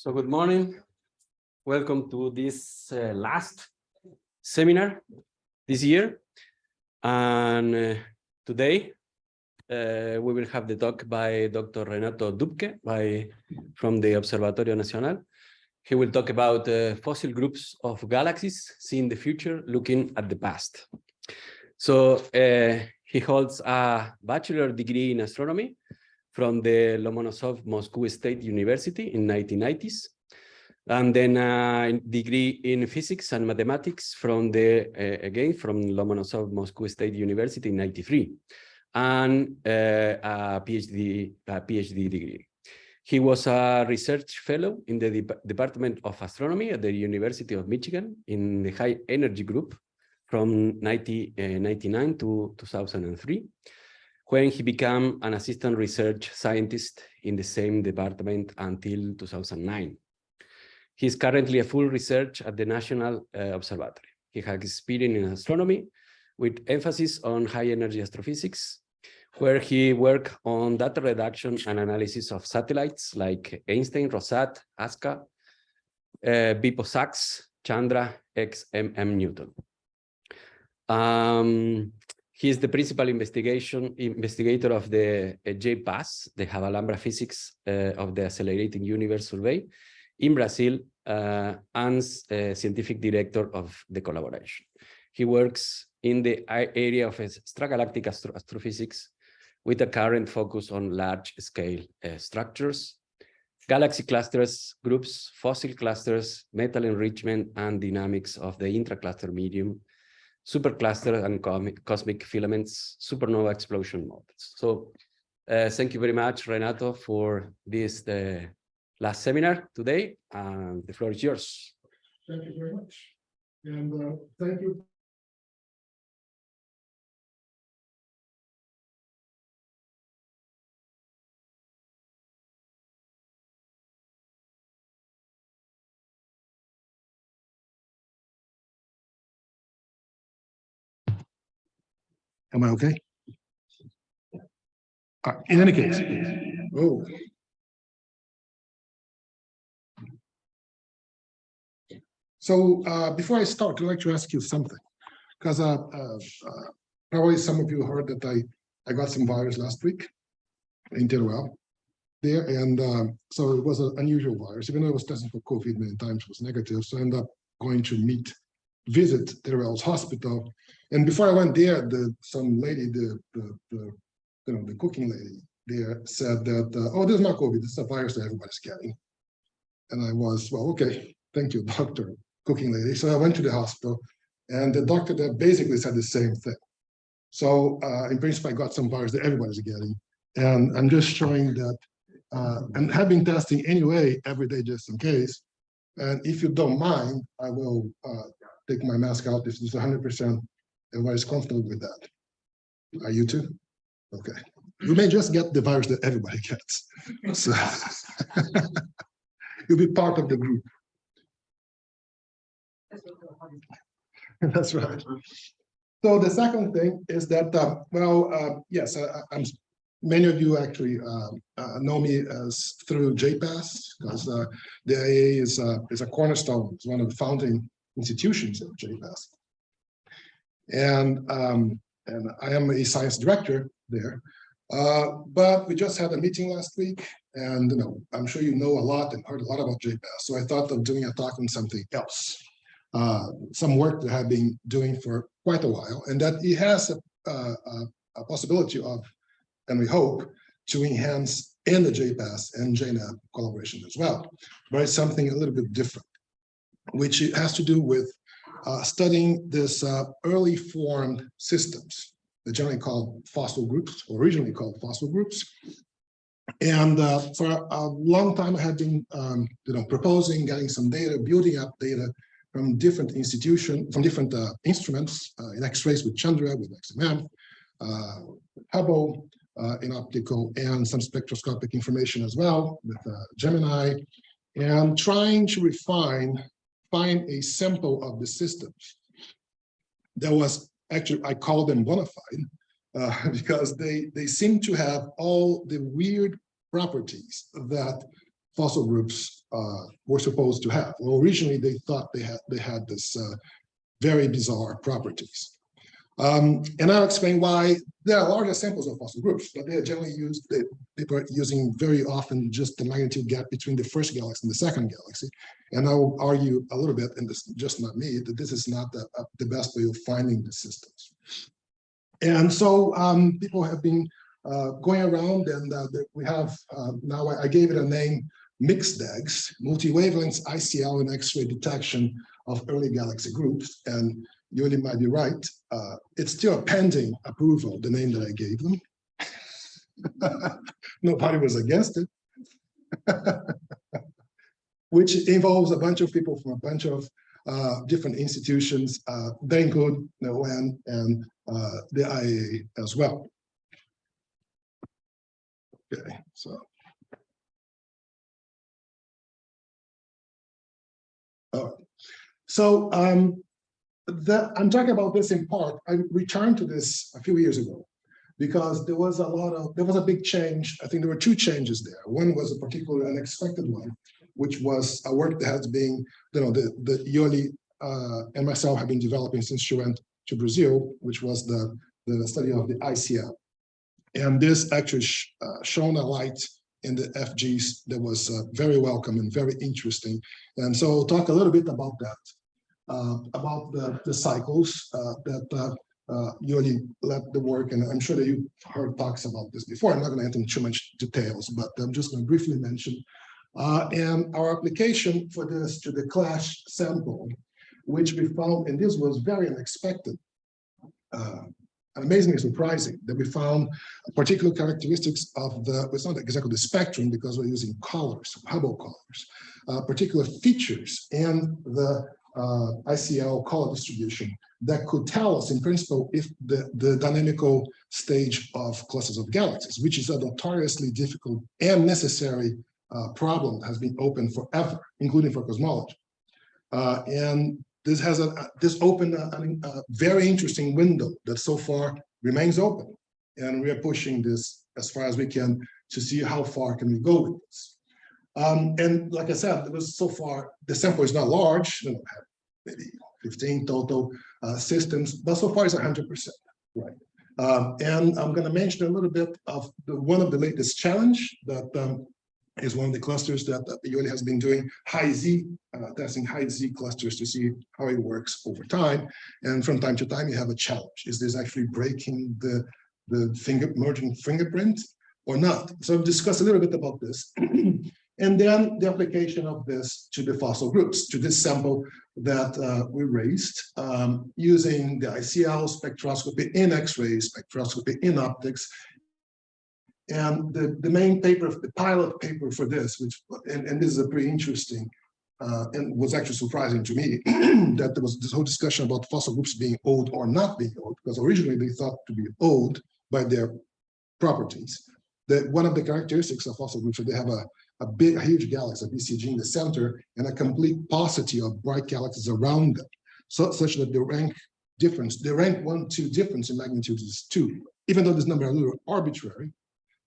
So good morning. Welcome to this uh, last seminar this year. And uh, today uh, we will have the talk by Dr. Renato Dupke by, from the Observatorio Nacional. He will talk about uh, fossil groups of galaxies, seeing the future, looking at the past. So uh, he holds a bachelor degree in astronomy from the Lomonosov Moscow State University in 1990s, and then a degree in physics and mathematics from the, uh, again, from Lomonosov Moscow State University in 93, and uh, a PhD, a PhD degree. He was a research fellow in the De Department of Astronomy at the University of Michigan in the high energy group from 1999 uh, to 2003 when he became an assistant research scientist in the same department until 2009. He is currently a full research at the National uh, Observatory. He has experience in astronomy with emphasis on high energy astrophysics, where he worked on data reduction and analysis of satellites like Einstein, Rosat, ASCA, uh, BeppoSAX, Chandra, XMM Newton. Um, he is the principal investigation investigator of the uh, J-PAS, the Alhambra physics uh, of the Accelerating Universe Survey in Brazil, uh, and uh, scientific director of the collaboration. He works in the area of extragalactic astro astrophysics with a current focus on large-scale uh, structures, galaxy clusters, groups, fossil clusters, metal enrichment, and dynamics of the intracluster medium, supercluster and cosmic filaments, supernova explosion models. So uh, thank you very much, Renato, for this the last seminar today. And the floor is yours. Thank you very much. And uh, thank you Am I okay? Uh, in any case, oh. So uh, before I start, I'd like to ask you something, because uh, uh, uh, probably some of you heard that I, I got some virus last week in Teruel there, and um, so it was an unusual virus, even though I was tested for COVID many times, it was negative, so I ended up going to meet visit Teruel's hospital. And before I went there, the some lady, the the, the you know the cooking lady there said that uh, oh, this is not COVID, this is a virus that everybody's getting. And I was well, okay, thank you, doctor, cooking lady. So I went to the hospital, and the doctor there basically said the same thing. So uh, in principle, I got some virus that everybody's getting, and I'm just showing that. Uh, and have been testing anyway every day just in case. And if you don't mind, I will uh, take my mask out if it's 100% everybody's comfortable with that. Are you too? Okay. You may just get the virus that everybody gets. So you'll be part of the group. That's right. So the second thing is that, uh, well, uh, yes, I, am many of you actually uh, uh know me as through J-PAS because uh, the IA is, is a cornerstone, it's one of the founding institutions of J-PAS. And, um, and I am a science director there. Uh, but we just had a meeting last week and you know, I'm sure you know a lot and heard a lot about J-PAS. So I thought of doing a talk on something else. Uh, some work that I've been doing for quite a while and that it has a, a, a possibility of, and we hope, to enhance in the J-PAS and JNAP collaboration as well, but it's something a little bit different which has to do with uh, studying this uh, early formed systems, they're generally called fossil groups, originally called fossil groups. And uh, for a long time, I have been, um, you know, proposing, getting some data, building up data from different institutions, from different uh, instruments uh, in X-rays with Chandra, with XMM, uh, Hubble, in optical, and some spectroscopic information as well with Gemini, and trying to refine find a sample of the systems that was actually, I call them bona fide, uh, because they, they seem to have all the weird properties that fossil groups uh, were supposed to have. Well, originally they thought they had they had this uh, very bizarre properties. Um, and I'll explain why there are larger samples of fossil groups, but they are generally used, they, people are using very often just the magnitude gap between the first galaxy and the second galaxy. And I will argue a little bit, and this just not me, that this is not the, uh, the best way of finding the systems. And so um, people have been uh, going around and uh, we have, uh, now I, I gave it a name, mixed DEGS, multi-wavelengths ICL and X-ray detection of early galaxy groups. And Yoli might be right. Uh, it's still pending approval, the name that I gave them. Nobody was against it. Which involves a bunch of people from a bunch of uh, different institutions. Uh, they include the ON and uh, the IAA as well. Okay, so. All right. So um, the, I'm talking about this in part. I returned to this a few years ago because there was a lot of, there was a big change. I think there were two changes there. One was a particularly unexpected one, which was a work that has been, you know, the, the Yoli uh, and myself have been developing since she went to Brazil, which was the, the study of the ICL. And this actually sh uh, shone a light in the FGs that was uh, very welcome and very interesting. And so talk a little bit about that about the, the cycles uh, that uh, uh, Yoli led the work, and I'm sure that you've heard talks about this before. I'm not going to enter into too much details, but I'm just going to briefly mention. Uh, and our application for this to the CLASH sample, which we found, and this was very unexpected, uh, amazingly surprising that we found particular characteristics of the, it's not exactly the spectrum because we're using colors, Hubble colors, uh, particular features and the uh, ICL color distribution that could tell us in principle if the, the dynamical stage of clusters of galaxies, which is a notoriously difficult and necessary uh, problem has been open forever, including for cosmology. Uh, and this has a this opened a, a, very interesting window that so far remains open. And we are pushing this as far as we can to see how far can we go with this. Um, and like I said, it was so far, the sample is not large, you know, maybe 15 total uh, systems, but so far it's 100%, right? Um, and I'm gonna mention a little bit of the, one of the latest challenge that um, is one of the clusters that uh, Yoli has been doing high Z, uh, testing high Z clusters to see how it works over time. And from time to time, you have a challenge. Is this actually breaking the, the finger merging fingerprint or not? So I've discussed a little bit about this. and then the application of this to the fossil groups, to this sample that uh, we raised um, using the ICL spectroscopy in X-ray spectroscopy in optics and the, the main paper, the pilot paper for this, which, and, and this is a pretty interesting, uh, and was actually surprising to me, that there was this whole discussion about fossil groups being old or not being old, because originally they thought to be old by their properties. That one of the characteristics of fossil groups they have a, a big, huge galaxy, a BCG in the center, and a complete paucity of bright galaxies around them, so, such that the rank difference, the rank one, two difference in magnitude is two. Even though this number is a little arbitrary,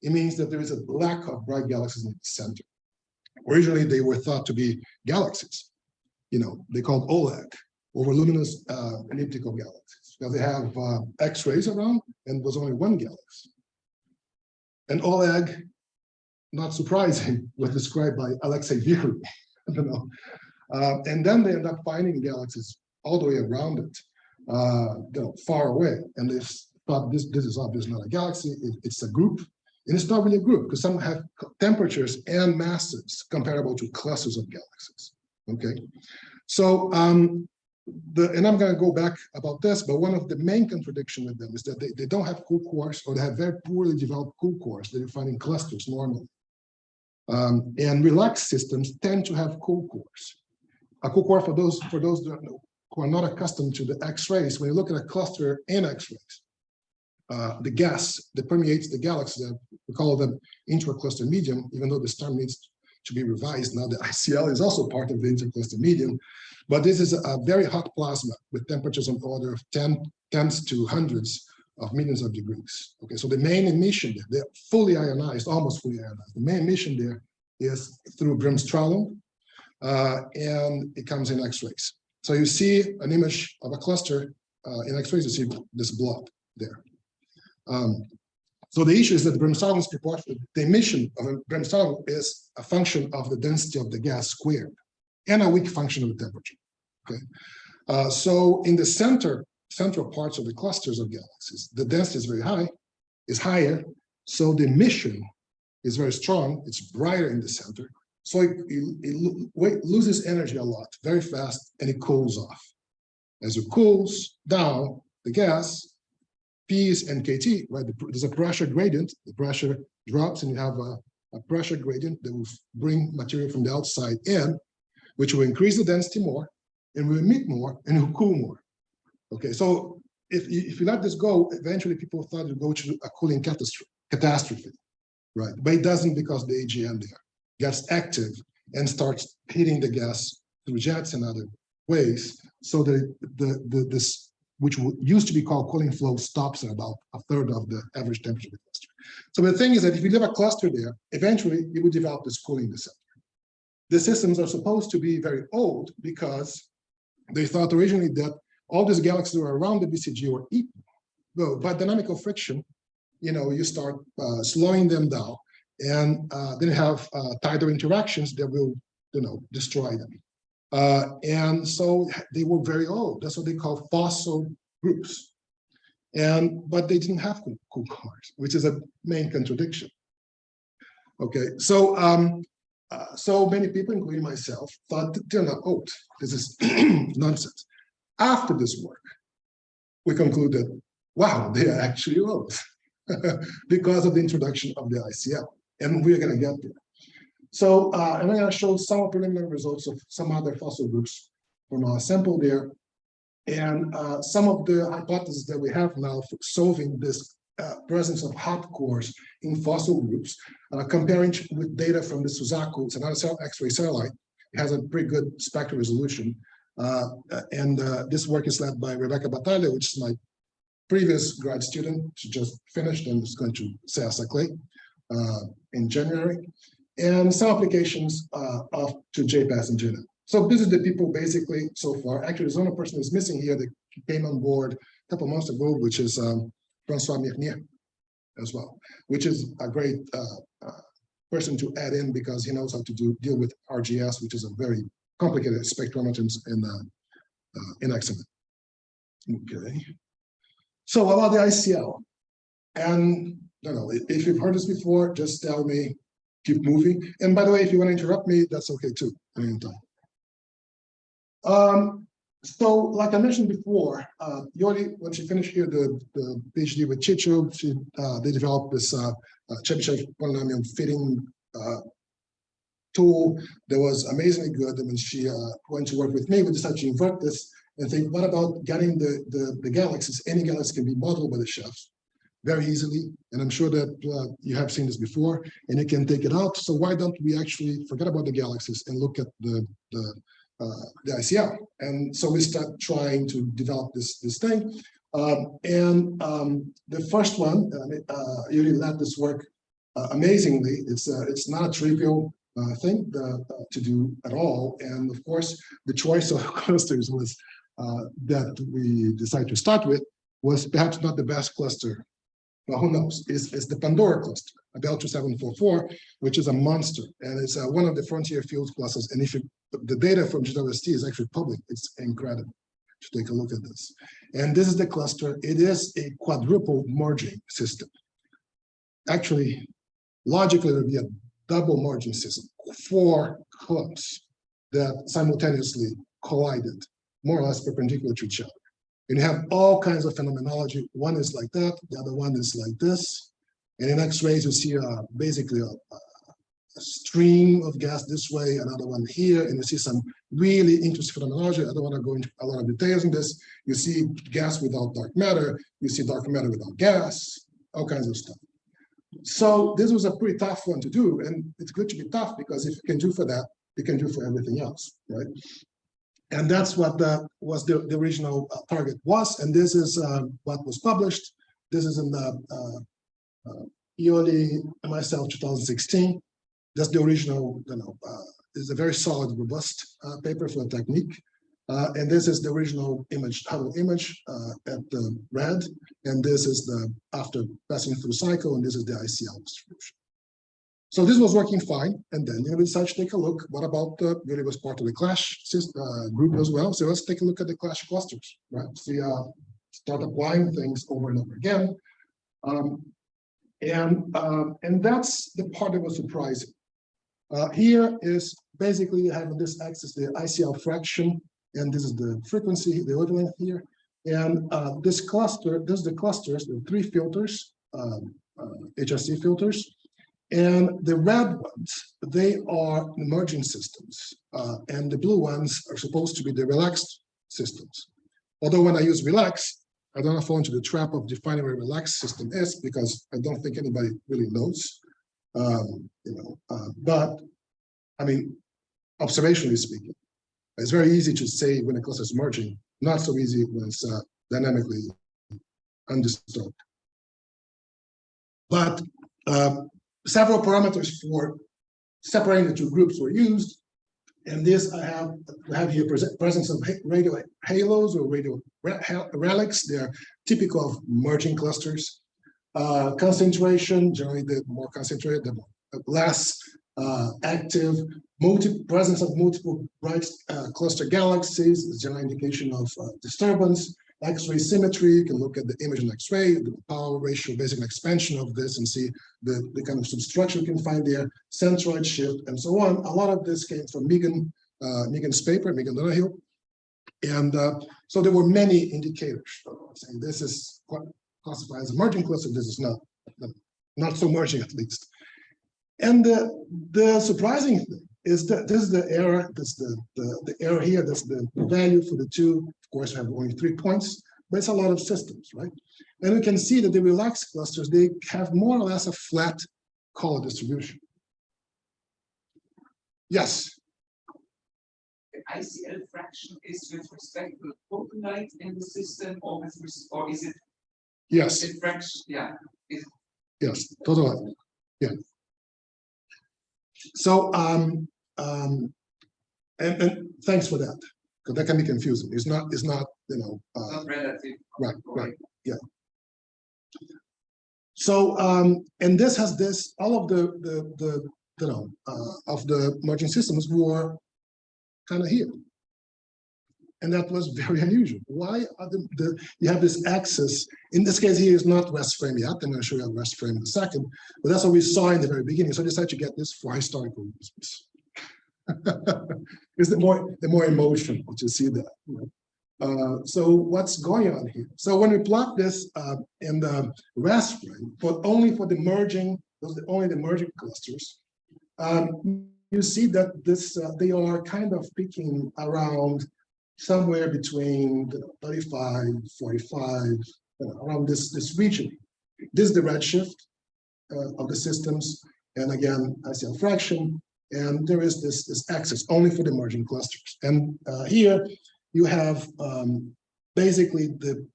it means that there is a lack of bright galaxies in the center. Originally, they were thought to be galaxies. You know, they called OLEG, overluminous uh, elliptical galaxies, because they have uh, X-rays around and was only one galaxy. And OLEG, not surprising, was described by Alexei Viry. I don't know. Uh, and then they end up finding galaxies all the way around it, uh, you know, far away. And they thought this, this is obviously not a galaxy, it, it's a group and it's not really a group because some have temperatures and masses comparable to clusters of galaxies. Okay, so um, the and I'm going to go back about this, but one of the main contradiction with them is that they, they don't have cool cores or they have very poorly developed cool cores that you find in clusters normally. Um, and relaxed systems tend to have cool cores. A cool core for those for those who are not accustomed to the X-rays, when you look at a cluster in X-rays, uh, the gas that permeates the galaxy, that we call them intracluster medium, even though this term needs to be revised now, the ICL is also part of the intracluster medium. But this is a very hot plasma with temperatures on the order of 10 tens to hundreds of millions of degrees. Okay, so the main emission there, they're fully ionized, almost fully ionized. The main emission there is through Bremsstrahlung, uh, and it comes in X-rays. So you see an image of a cluster uh, in X-rays, you see this blob there. Um, so the issue is that Bremsstrahlung is proportional. The emission of a Bremsstrahlung is a function of the density of the gas squared and a weak function of the temperature. Okay, uh, so in the center, central parts of the clusters of galaxies, the density is very high, is higher, so the emission is very strong. It's brighter in the center, so it, it, it lo- loses energy a lot, very fast, and it cools off. As it cools down, the gas P's and KT, right? the- There's a pressure gradient, the pressure drops and you have a, a pressure gradient that will bring material from the outside in, which will increase the density more and will emit more and will cool more. Okay, so if, you- if you let this go, eventually people thought it would go to a cooling catastrophe, right? But it doesn't because the AGN there gets active and starts heating the gas through jets and other ways. So the, the, the, this which used to be called cooling flow, stops at about a third of the average temperature of the cluster. So the thing is that if you leave a cluster there, eventually it would develop this cooling center. The systems are supposed to be very old because they thought originally that all these galaxies were around the BCG were equal. Well, by dynamical friction, you know, you start uh, slowing them down and uh, then have uh, tidal interactions that will, you know, destroy them. Uh, and so they were very old. That's what they call fossil groups. And but they didn't have cool, cores, which is a main contradiction. Okay, so um, uh, so many people, including myself, thought that they're not old. This is nonsense. After this work, we concluded, wow, they are actually old because of the introduction of the ICL, and we're going to get there. So uh, I'm going to show some preliminary results of some other fossil groups from our sample there. And uh, some of the hypotheses that we have now for solving this uh, presence of hot cores in fossil groups, uh, comparing with data from the Suzaku, it's another X-ray satellite. It has a pretty good spectral resolution. Uh, and uh, this work is led by Rebecca Battaglia, which is my previous grad student. She just finished and is going to CSA Clay uh, in January and some applications uh, of to J-PAS and JNet. So this is the people basically so far. Actually, there's only person who's missing here that came on board a couple months ago, which is um, Francois Mernier as well, which is a great uh, uh, person to add in because he knows how to do deal with RGS, which is a very complicated spectrometers in uh, uh, in XMM. Okay. So about the ICL, and I don't know if you've heard this before, just tell me keep moving. And by the way, if you want to interrupt me, that's okay too. Anytime. Um, so like I mentioned before, uh, when she finished here the, the PhD with Txitxo, she uh, they developed this uh, uh, Chebyshev polynomial fitting uh, tool that was amazingly good. And when she uh, went to work with me, we decided to invert this and think, what about getting the, the, the galaxies? Any galaxy can be modeled by the CHEFs very easily. And I'm sure that uh, you have seen this before and you can take it out. So why don't we actually forget about the galaxies and look at the, the, uh, the ICL? And so we start trying to develop this, this thing. Um, and um, the first one, uh, uh, Yoli led this work uh, amazingly. It's, uh, it's not a trivial uh, thing uh, to do at all. And of course, the choice of clusters was uh, that we decided to start with was perhaps not the best cluster well, who knows? Is is the Pandora cluster, Abell 2744, which is a monster, and it's uh, one of the frontier field clusters. And if you, the data from JWST is actually public, it's incredible to take a look at this. And this is the cluster. It is a quadruple merging system. Actually, logically, it would be a double merging system, four clumps that simultaneously collided, more or less perpendicular to each other. And you have all kinds of phenomenology. One is like that, the other one is like this. And in X-rays, you see uh, basically a, a, stream of gas this way, another one here, and you see some really interesting phenomenology. I don't want to go into a lot of details in this. You see gas without dark matter, you see dark matter without gas, all kinds of stuff. So this was a pretty tough one to do, and it's good to be tough because if you can do for that, you can do for everything else, right? And that's what the, was the, the original uh, target was. And this is uh, what was published. This is in the uh, uh, myself 2016. that's the original, you know, uh, is a very solid, robust uh, paper for the technique. Uh, and this is the original image, Hubble image uh, at the red, and this is the after passing through CICLE, and this is the ICL distribution. So this was working fine, and then you know, we decided to take a look. What about the really was part of the CLASH uh, group as well? So let's take a look at the CLASH clusters, right? See, uh, start applying things over and over again, um, and um, and that's the part that was surprising. Uh, here is basically have this axis the ICL fraction, and this is the frequency, the wavelength here. And uh, this cluster, this is the clusters, the three filters, um, uh, HRC filters. And the red ones, they are emerging systems. Uh, and the blue ones are supposed to be the relaxed systems. Although when I use relax, I don't fall into the trap of defining what a relaxed system is because I don't think anybody really knows. Um, you know, uh, but I mean, observationally speaking, it's very easy to say when a cluster is merging, not so easy when it's uh, dynamically undisturbed. But uh, several parameters for separating the two groups were used. And this I have I have here presence of radio halos or radio relics. They're typical of merging clusters. Uh, concentration, generally the more concentrated, the more, less uh, active. Presence of multiple bright uh, cluster galaxies is general indication of uh, disturbance. X-ray symmetry, you can look at the image in X-ray, the power ratio, basic expansion of this and see the, the kind of substructure you can find there, centroid shift, and so on. A lot of this came from Megan, uh, Megan's paper, Megan Donahue. And uh, so there were many indicators. Saying this is classified as a merging cluster, this is not, not so merging at least. And the, the surprising thing is that this is the error, that's the, the, the error here, that's the value for the two. Of course, we have only three points, but it's a lot of systems, right? And we can see that the relaxed clusters, they have more or less a flat color distribution. Yes. The ICL fraction is with respect to the total light in the system or with or is it yes fraction? Yeah. Is yes, total yeah. So, um, um, and, and thanks for that, because that can be confusing. It's not, it's not, you know, uh, not relative. right, right, yeah. So, um, and this has this, all of the, the, the, you know, uh, of the merging systems were kind of here. And that was very unusual. Why are the, the you have this axis? In this case, here is not rest frame yet. I'm going to show you a rest frame in a second, but that's what we saw in the very beginning. So I decided to get this for historical reasons. it's the more the more emotional to see that. You know? Uh, so what's going on here? So when we plot this uh, in the rest frame, but only for the merging, those are only the merging clusters, um, you see that this uh, they are kind of peaking around somewhere between you know, 35, 45, you know, around this, this region. This is the redshift uh, of the systems. And again, I see a fraction. And there is this, this axis only for the merging clusters. And uh, here you have um, basically the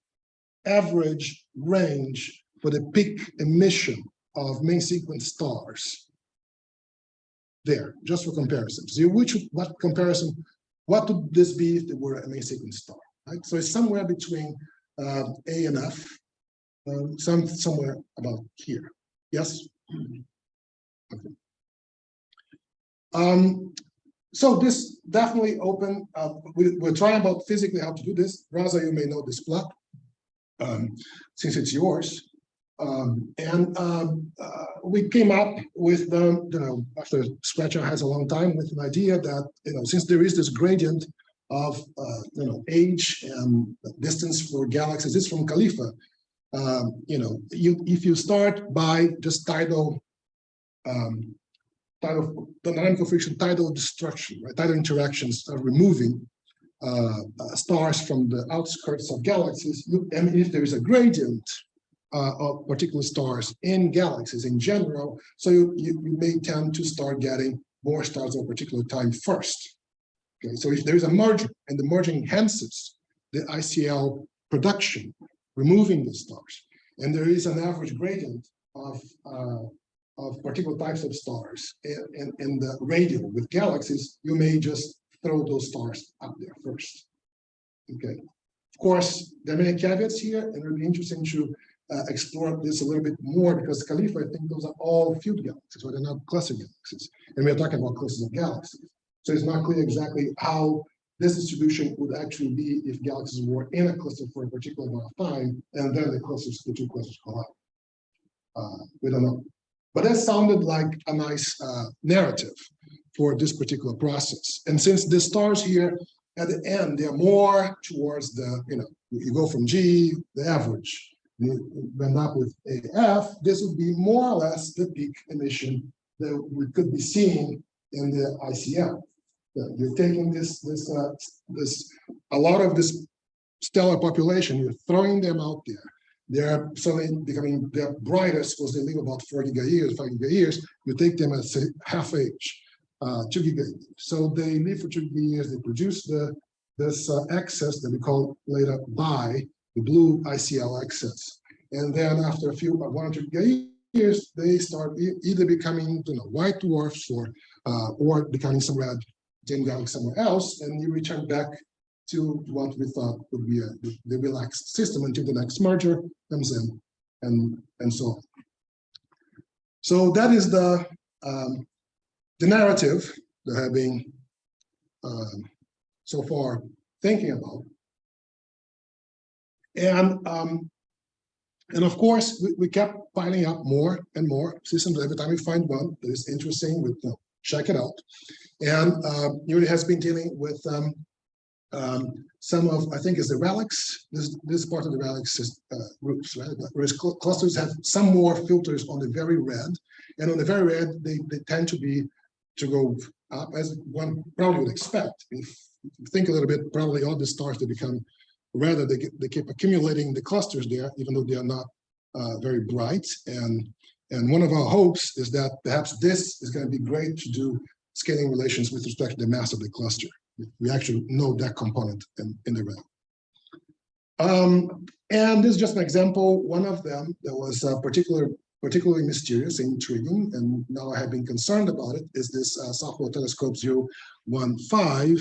average range for the peak emission of main sequence stars there, just for comparison. So which what comparison what would this be if there were a main sequence star? Right? So it's somewhere between uh, A and F, um, some somewhere about here. Yes. Okay. Um, so this definitely open. Uh, we, we're trying about physically how to do this. Rosa, you may know this plot um, since it's yours. Um, and um, uh, we came up with the, you know, after Scratcher has a long time with an idea that, you know, since there is this gradient of, uh, you know, age and distance for galaxies, it's from CALIFA, um, you know, you if you start by just tidal, um, tidal, dynamical friction, tidal destruction, right, tidal interactions are removing uh, uh, stars from the outskirts of galaxies, you, and if there is a gradient of particular stars in galaxies in general. So you, you, you, may tend to start getting more stars at a particular time first. Okay, so if there is a merger and the merging enhances the ICL production, removing the stars, and there is an average gradient of uh, of particular types of stars in, in, in the radio with galaxies, you may just throw those stars up there first. Okay, of course, there are many caveats here, and it'll be interesting to uh, explore this a little bit more because CALIFA, I think those are all field galaxies, so they're not cluster galaxies. And we're talking about clusters of galaxies. So it's not clear exactly how this distribution would actually be if galaxies were in a cluster for a particular amount of time, and then the clusters, the two clusters collide. Uh, we don't know. But that sounded like a nice uh, narrative for this particular process. And since the stars here at the end, they're more towards the, you know, you go from G, the average, end up with AF, this would be more or less the peak emission that we could be seeing in the ICM. You're taking this, this, uh, this, a lot of this stellar population, you're throwing them out there. They're suddenly becoming their brightest was they live about four giga years, five giga years. You take them at half age, uh, two giga. years. So they live for two giga years. They produce the this uh, excess that we call later by the blue ICL excess. And then after a few uh, one or two years, they start either becoming you know white dwarfs or uh, or becoming some red dim galaxy somewhere else, and you return back to what we thought would be a, the- the relaxed system until the next merger comes in and, and so on. So that is the, um, the narrative that I've been um, so far thinking about. And, um, and of course, we, we kept piling up more and more systems. Every time we find one that is interesting, we check it out. And um, Yoli has been dealing with um, um, some of, I think is the relics, this, this part of the relics uh, groups, right? Whereas cl- clusters have some more filters on the very red, and on the very red, they, they tend to be, to go up as one probably would expect. If you think a little bit, probably all the stars that become redder, they, they keep accumulating the clusters there, even though they are not uh, very bright. And, and one of our hopes is that perhaps this is gonna be great to do scaling relations with respect to the mass of the cluster we actually know that component in, in the realm. Um, and this is just an example, one of them that was uh, particular, particularly mysterious and intriguing, and now I have been concerned about it, is this uh, South Pole Telescope 015.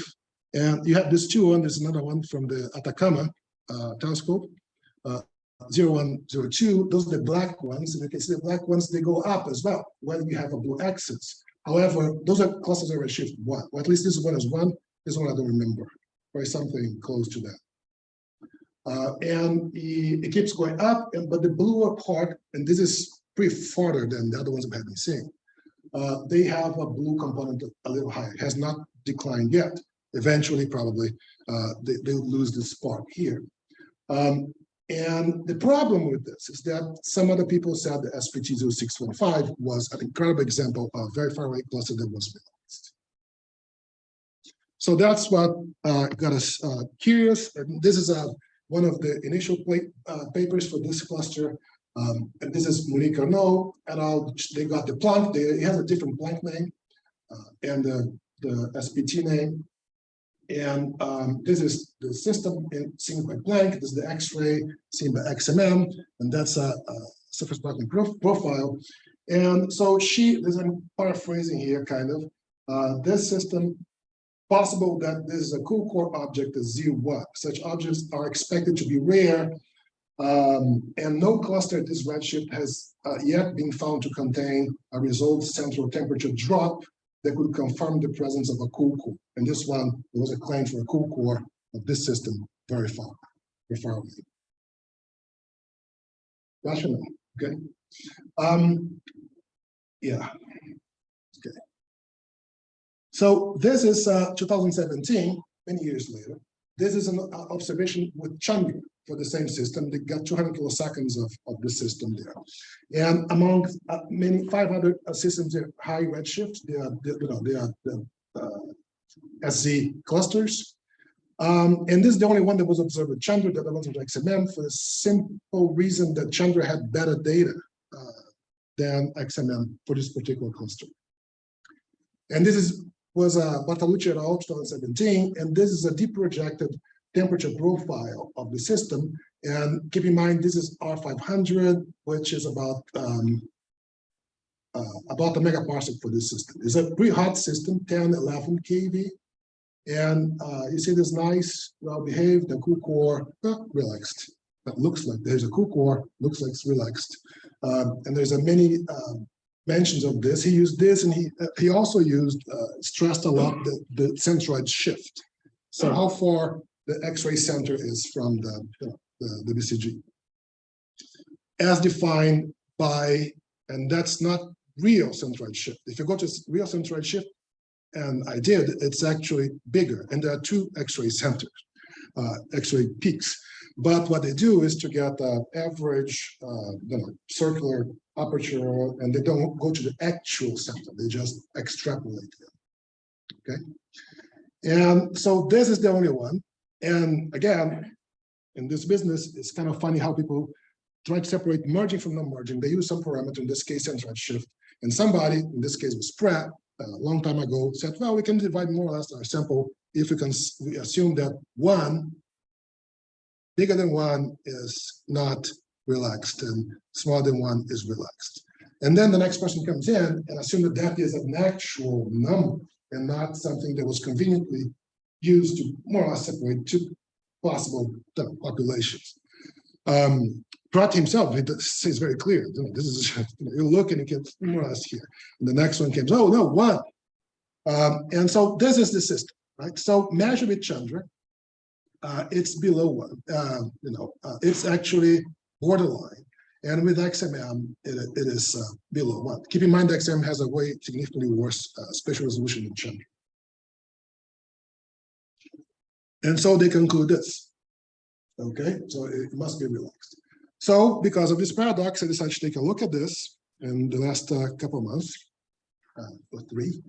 And you have this two, and there's another one from the Atacama uh, telescope, uh, 0102. Those are the black ones, and you can see the black ones, they go up as well, when you have a blue axis. However, those are clusters of redshift one, or at least this one is one, this one I don't remember, or something close to that. Uh, and it, keeps going up, and but the bluer part, and this is pretty farther than the other ones we have been seeing. Uh, they have a blue component a little higher, has not declined yet. Eventually, probably, uh, they, they'll lose this part here. Um, and the problem with this is that some other people said the SPT 0615 was an incredible example of very far away cluster that was realized. So that's what uh, got us uh, curious. And this is uh, one of the initial uh, papers for this cluster. Um, and this is Monique Arnaud et al. They got the Planck. They, it has a different Planck name uh, and the, the SPT name. And um, this is the system in, seen by Planck. This is the X-ray seen by XMM, and that's a, a surface Planck prof profile. And so she, this I'm paraphrasing here, kind of. Uh, this system possible that this is a cool core object is Z1. Such objects are expected to be rare, um, and no cluster at this redshift has uh, yet been found to contain a result central temperature drop that could confirm the presence of a core. And this one, was a claim for a core of this system very far, very far away. Rational, okay? Um, yeah. Okay. So this is uh, 2017, many years later. This is an observation with Chandra for the same system. They got 200 kiloseconds of, of the system there. And among uh, many 500 uh, systems, they're high redshift. They are, they, you know, they are the uh, SZ clusters. Um, and this is the only one that was observed with Chandra, the other ones with XMM, for the simple reason that Chandra had better data uh, than XMM for this particular cluster. And this is was uh, Bartalucci et al. 2017, and this is a deep projected temperature profile of the system. And keep in mind, this is R500, which is about um, uh, about the megaparsec for this system. It's a pretty hot system, 10, 11 kV. And uh, you see this nice, well-behaved, and cool core, uh, relaxed. That looks like there's a cool core, looks like it's relaxed. Um, and there's a mini um, mentions of this. He used this, and he uh, he also used uh, stressed a lot the the centroid shift. So how far the X-ray center is from the the, the BCG, as defined by, and that's not real centroid shift. If you go to real centroid shift, and I did, it's actually bigger, and there are two X-ray centers, uh, X-ray peaks. But what they do is to get the average, uh, you know, circular aperture, and they don't go to the actual center, they just extrapolate them. Okay. And so this is the only one. And again, in this business, it's kind of funny how people try to separate merging from non-merging. They use some parameter, in this case, centroid shift. And somebody, in this case was Pratt, a long time ago, said, well, we can divide more or less our sample if we can we assume that one bigger than one is not relaxed and smaller than one is relaxed. And then the next person comes in and assume that that is an actual number and not something that was conveniently used to more or less separate two possible populations. Um, Pratt himself, does- says very clear, you this is, you look and it gets more or less here. And the next one comes, oh, no, one. Um, and so this is the system, right? So measure with Chandra, uh, it's below one, uh, you know, uh, it's actually borderline. And with XMM, it, it is uh, below one. Keep in mind, XMM has a way significantly worse uh, spatial resolution than Chandra. And so they conclude this. Okay, so it must be relaxed. So because of this paradox, I decided to take a look at this in the last uh, couple months, or three.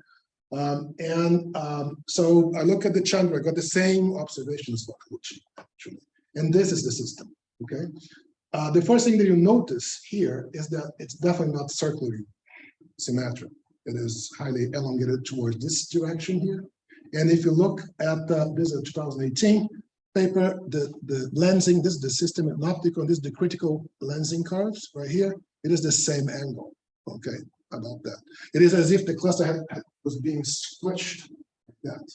Um, and um, so I look at the Chandra, I got the same observations, actually. And this is the system, okay? Uh, the first thing that you notice here is that it's definitely not circularly symmetric. It is highly elongated towards this direction here. And if you look at the, this is a 2018 paper, the, the lensing, this is the system in optical, this is the critical lensing curves right here. It is the same angle, okay, about that. It is as if the cluster had, had- was being switched like that.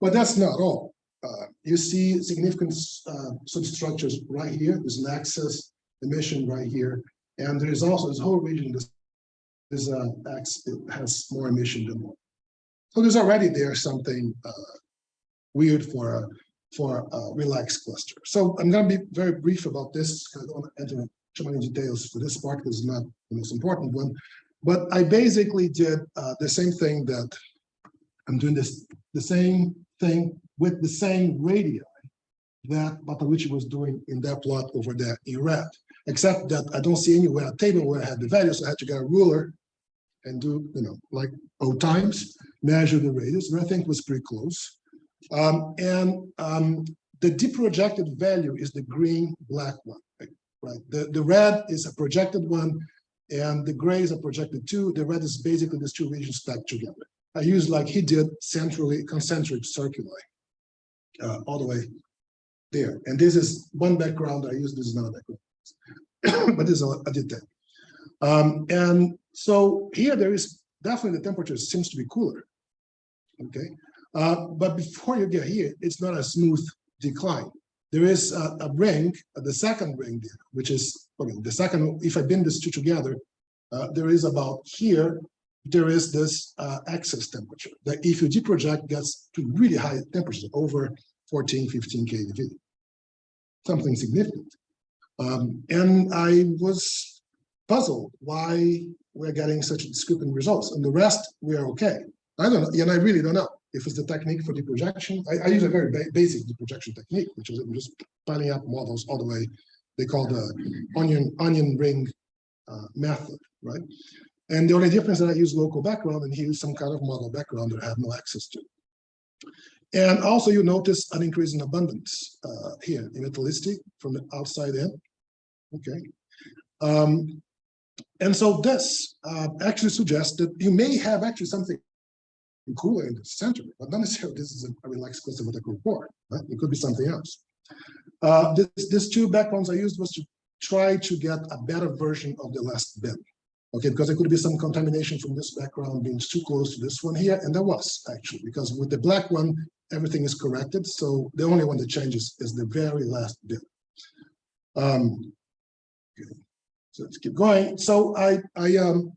But that's not all. Uh, you see significant uh, substructures right here. There's an axis emission right here. And there is also this whole region, this, this uh, X, it has more emission than more. So there's already there something uh, weird for a for a relaxed cluster. So I'm going to be very brief about this. I don't want to enter too many details for this part because it's not the most important one. But I basically did uh, the same thing that I'm doing this, the same thing with the same radii that Bartalucci was doing in that plot over there in red, except that I don't see anywhere a table where I had the values. So I had to get a ruler and do, you know, like O times, measure the radius, and I think was pretty close. Um, and um, the deprojected value is the green black one, right? The, the red is a projected one and the grays are projected two. The red is basically these two regions stacked together. I use like he did centrally concentric circuli uh, all the way there. And this is one background I use, this is another background, but this is a, detail. Um, and so here there is definitely the temperature seems to be cooler. Okay, uh, but before you get here, it's not a smooth decline. There is a, a ring, the second ring there, which is, the second, if I bend these two together, uh, there is about here, there is this uh, excess temperature that if you deproject gets to really high temperatures, over 14, 15 kV. Something significant. Um, and I was puzzled why we're getting such discrepant results and the rest we are okay. I don't know, and I really don't know if it's the technique for the projection. I, I use a very ba basic projection technique, which is I'm just piling up models all the way. They call the onion onion ring uh, method, right? And the only difference is that I use local background and he used some kind of model background that I have no access to. And also you notice an increase in abundance uh, here in metallicity from the outside in. Okay. Um, and so this uh, actually suggests that you may have actually something cooler in the center, but not necessarily this is a, a relaxed cluster cool core, right? It could be something else. Uh, this, these two backgrounds I used was to try to get a better version of the last bin. Okay, because there could be some contamination from this background being too close to this one here, and there was actually, because with the black one, everything is corrected, so the only one that changes is the very last bit. Um, okay, so let's keep going. So I, I um,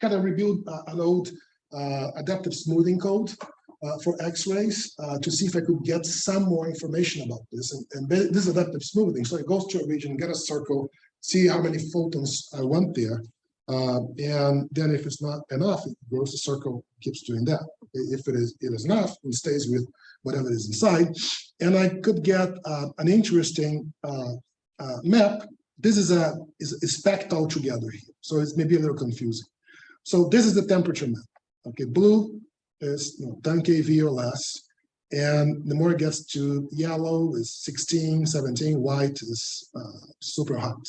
kind of reviewed uh, an old uh, adaptive smoothing code uh, for X-rays uh, to see if I could get some more information about this. And, and this is adaptive smoothing. So it goes to a region, get a circle, see how many photons I want there. Uh, and then if it's not enough, it grows the circle, keeps doing that. If it is, it is enough, it stays with whatever is inside. And I could get uh, an interesting uh, uh, map. This is a is, is packed all together here, so it's maybe a little confusing. So this is the temperature map. Okay, blue is you know, 10 kV or less. And the more it gets to yellow is 16, 17, white is uh, super hot.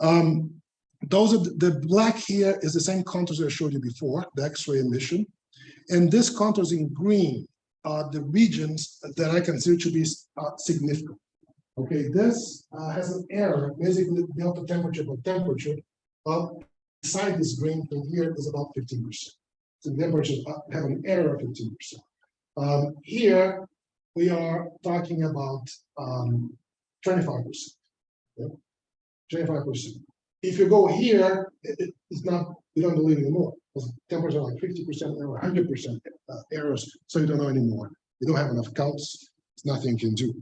Um, those are the, black here is the same contours I showed you before, the X-ray emission. And this contours in green are the regions that I consider to be uh, significant. Okay, this uh, has an error, basically delta temperature by temperature of inside this green thing here is about 15%. The have an error of 15%. Um, here, we are talking about um, 25%. Yeah? 25%. If you go here, it- it- it's not, you don't believe anymore. Because temperatures are like 50% error, 100% uh, errors, so you don't know anymore. You don't have enough counts, there's nothing you can do.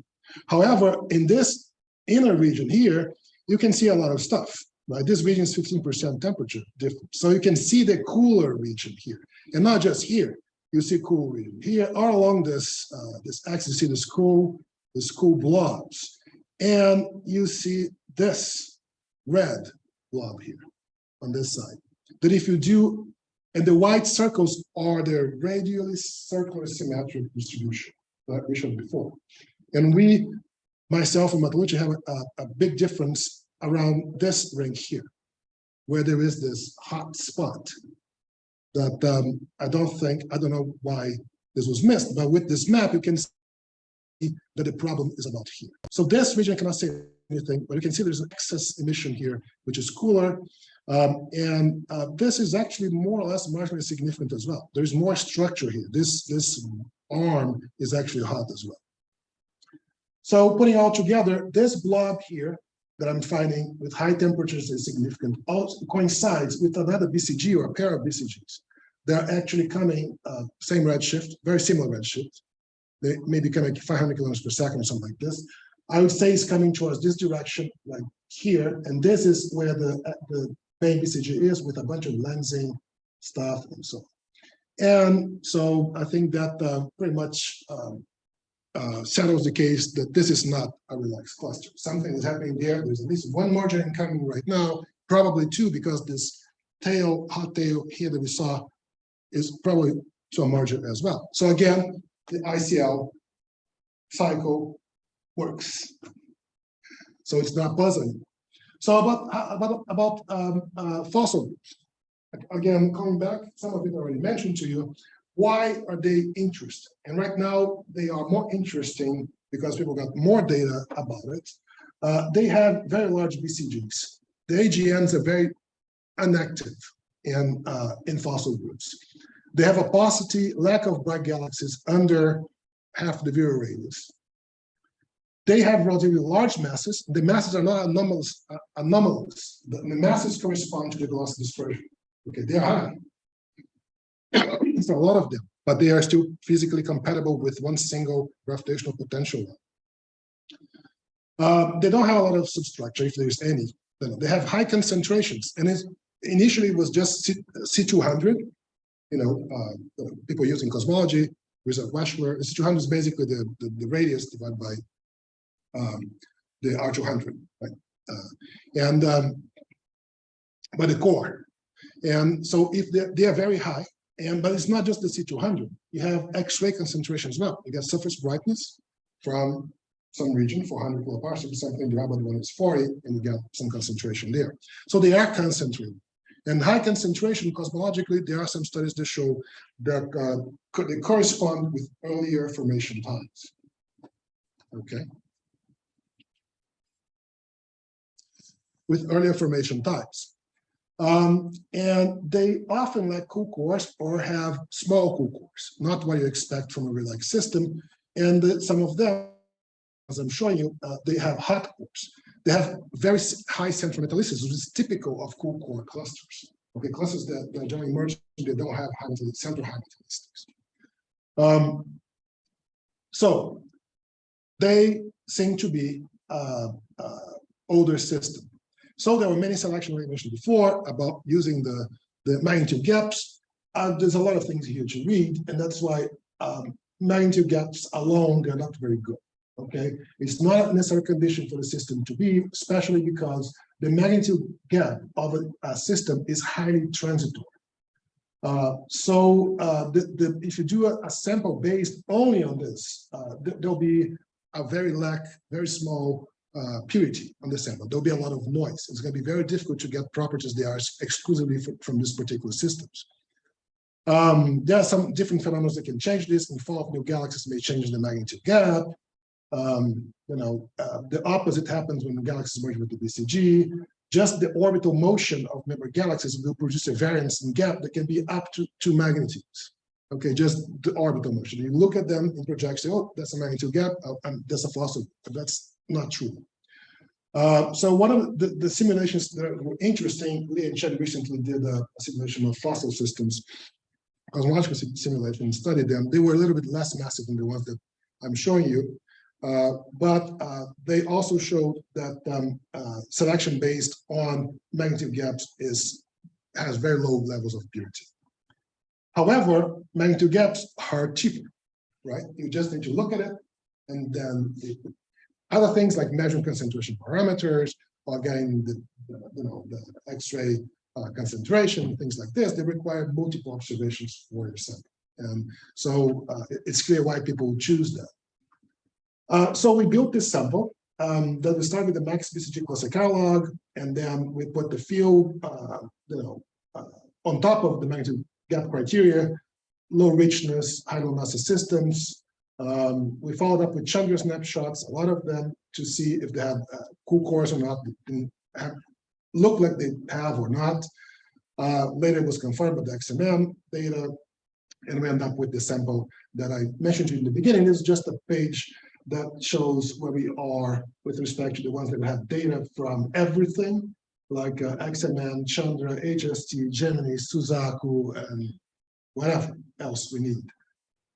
However, in this inner region here, you can see a lot of stuff. Right, this region is 15% temperature difference. So you can see the cooler region here, and not just here. You see cool region here, all along this uh, this axis. You see this cool, this cool blobs, and you see this red blob here on this side. That if you do, and the white circles are the radially circular symmetric distribution that we showed before. And we, myself and Bartalucci, have a, a big difference around this ring here, where there is this hot spot that um, I don't think, I don't know why this was missed, but with this map, you can see that the problem is about here. So this region cannot say anything, but you can see there's an excess emission here, which is cooler. Um, and uh, this is actually more or less marginally significant as well. There's more structure here. This, this arm is actually hot as well. So putting all together, this blob here that I'm finding with high temperatures is significant also coincides with another BCG or a pair of BCGs. They're actually coming uh, same redshift, very similar redshift. They may be coming 500 kilometers per second or something like this. I would say it's coming towards this direction, like here, and this is where the uh, the main BCG is with a bunch of lensing stuff and so on. And so I think that uh, pretty much um, uh, settles the case that this is not a relaxed cluster. Something is happening there. There's at least one margin incoming right now, probably two, because this tail, hot tail here that we saw is probably to a margin as well. So again, the ICL CICLE works. So it's not buzzing. So about about about um, uh, fossil. Again, coming back, some of it already mentioned to you. Why are they interesting? And right now, they are more interesting because people got more data about it. Uh, they have very large BCGs. The AGNs are very inactive in, uh, in fossil groups. They have a paucity, lack of bright galaxies under half the virial radius. They have relatively large masses. The masses are not anomalous. Uh, anomalous. The, the masses correspond to the velocity dispersion. Okay, they're high for a lot of them, but they are still physically compatible with one single gravitational potential. Uh, they don't have a lot of substructure, if there's any. They have high concentrations, and it initially was just C 200 You know, uh, people using cosmology, Richard Wechsler. C 200 is basically the, the, the radius divided by um, the R200, right? Uh, and um, by the core. And so if they they are very high, and but it's not just the C200. You have X-ray concentration as well. You get surface brightness from some region, 400 kiloparsecs, something the other one is 40, and you get some concentration there. So they are concentrated. And high concentration, cosmologically, there are some studies that show that uh, they correspond with earlier formation times. Okay. With earlier formation times. Um, and they often lack cool cores or have small cool cores, not what you expect from a relaxed system. And some of them, as I'm showing you, uh, they have hot cores. They have very high central metallicity, which is typical of cool core clusters. Okay, clusters that, that generally merge, they don't have high central high. Um, so they seem to be uh, uh, older system. So there were many selection like I mentioned before about using the, the magnitude gaps. Uh, there's a lot of things here to read, and that's why um, magnitude gaps alone, they're not very good. Okay, it's not a necessary condition for the system to be, especially because the magnitude gap of a, a system is highly transitory. Uh, so uh, the, the, if you do a, a sample based only on this, uh, th- there'll be a very lack, very small uh, purity on the sample. There'll be a lot of noise. It's going to be very difficult to get properties that are exclusively fr- from this particular systems. Um, there are some different phenomena that can change this. In fall of new galaxies may change the magnitude gap. Um, you know, uh, the opposite happens when galaxies merge with the BCG. Just the orbital motion of member galaxies will produce a variance in gap that can be up to two magnitudes. Okay, just the orbital motion. You look at them in projection, oh, that's a magnitude gap, uh, and that's a fossil. That's not true. Uh, so one of the, the simulations that were interesting, Lee and Chen recently did a, a simulation of fossil systems, cosmological simulation, and studied them. They were a little bit less massive than the ones that I'm showing you. Uh, but uh, they also showed that um, uh, selection based on magnitude gaps is has very low levels of purity. However, magnitude gaps are cheaper, right? You just need to look at it, and then it, other things like measuring concentration parameters or getting the, you know the X-ray uh, concentration, things like this, they require multiple observations for your sample. And so uh, it's clear why people choose that. Uh, so we built this sample. Um, then we started with the max BCG cluster catalog, and then we put the field, uh, you know, uh, on top of the magnitude gap criteria, low richness, high low mass systems. Um, we followed up with Chandra snapshots, a lot of them, to see if they had uh, cool cores or not. Look like they have or not. Uh, later it was confirmed with the XMM data, and we end up with the sample that I mentioned to you in the beginning. This is just a page that shows where we are with respect to the ones that have data from everything, like uh, XMM, Chandra, HST, Gemini, Suzaku, and whatever else we need.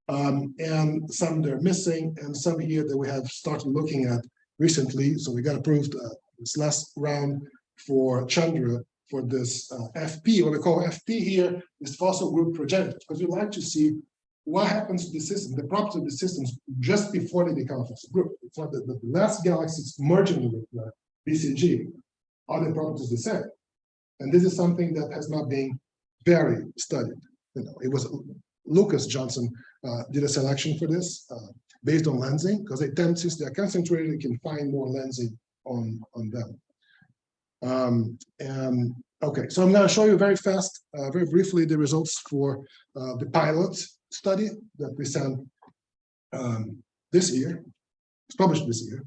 Um, and some they're missing, and some here that we have started looking at recently. So we got approved uh, this last round for Chandra for this uh, FP. What we call FP here is fossil group progenitors, because we like to see what happens to the system, the properties of the systems just before they become a fossil group. It's not the last galaxies merging with the BCG are the properties the same. And this is something that has not been very studied. You know, it was Lucas Johnson uh, did a selection for this uh, based on lensing because they tend since they're concentrated, can find more lensing on on them. Um, and okay, so I'm going to show you very fast, uh, very briefly, the results for uh, the pilot study that we sent um, this year. It's published this year.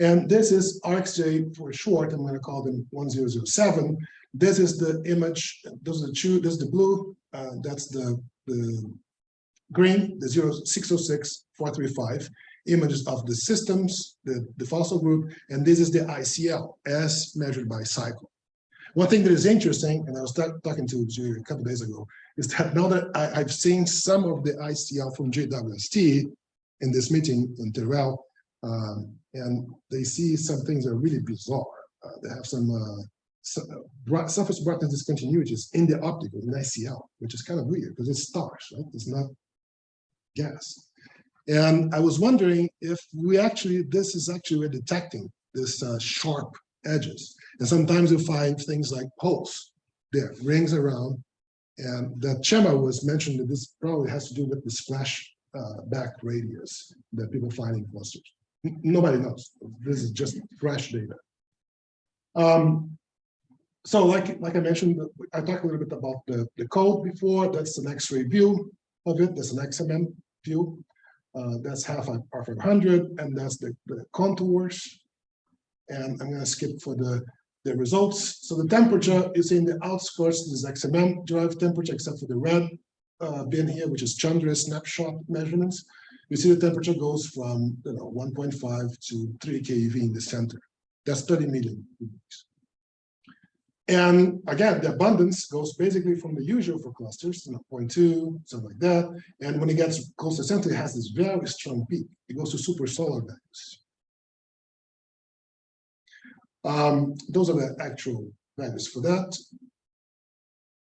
And this is RxJ for short, I'm going to call them 1007. This is the image, those are the two, this is the blue, uh, that's the, the green, the 0606 435 images of the systems, the, the fossil group, and this is the ICL as measured by CICLE. One thing that is interesting, and I was talking to Julie a couple days ago, is that now that I, I've seen some of the ICL from JWST in this meeting in Teruel, um, and they see some things that are really bizarre. Uh, they have some uh, surface brightness discontinuities in the optical in ICL, which is kind of weird because it's stars, right? It's not gas. And I was wondering if we actually, this is actually we're detecting this uh, sharp edges. And sometimes you find things like holes there, rings around. And that Chema was mentioned that this probably has to do with the splash uh, back radius that people find in clusters. Nobody knows. This is just fresh data. Um, so like, like I mentioned, I talked a little bit about the, the code before. That's an X-ray view of it. That's an XMM Uh, that's half five hundred, and that's the, the contours. And I'm gonna skip for the the results. So the temperature is in the outskirts, this is XMM derived temperature, except for the red uh, bin here, which is Chandra snapshot measurements. You see the temperature goes from, you know, 1.5 to 3 keV in the center. That's 30 million. degrees. And again, the abundance goes basically from the usual for clusters, you know, 0.2, something like that. And when it gets close to center, it has this very strong peak. It goes to super solar values. Um, those are the actual values for that.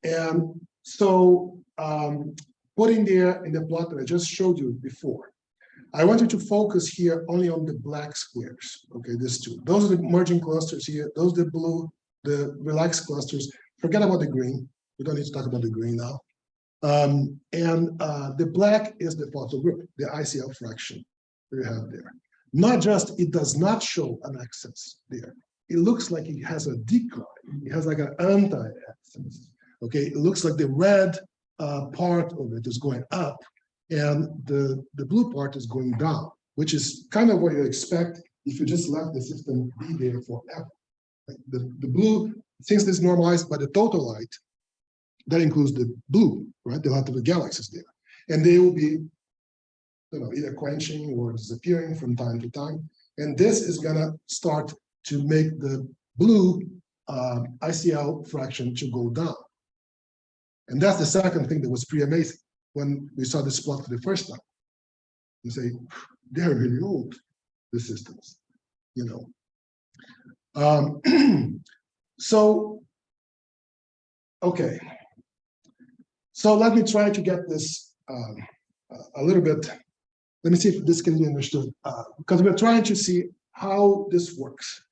And so um, putting there in the plot that I just showed you before, I want you to focus here only on the black squares. Okay, these two. Those are the merging clusters here. Those are the blue, the relaxed clusters. Forget about the green. We don't need to talk about the green now. Um, and uh, the black is the photo group, the ICL fraction you have there. Not just it does not show an excess there. It looks like it has a decline. It has like an anti-excess. Okay, it looks like the red uh, part of it is going up and the, the blue part is going down, which is kind of what you expect if you just let the system be there forever. The, the blue, since this normalized by the total light, that includes the blue, right? The light of the galaxies there. And they will be you know, either quenching or disappearing from time to time. And this is gonna start to make the blue uh, ICL fraction to go down. And that's the second thing that was pretty amazing when we saw this plot for the first time. You say, they're really old, the systems, you know. Um, so, okay. So let me try to get this um, a little bit, let me see if this can be understood, uh, because we're trying to see how this works.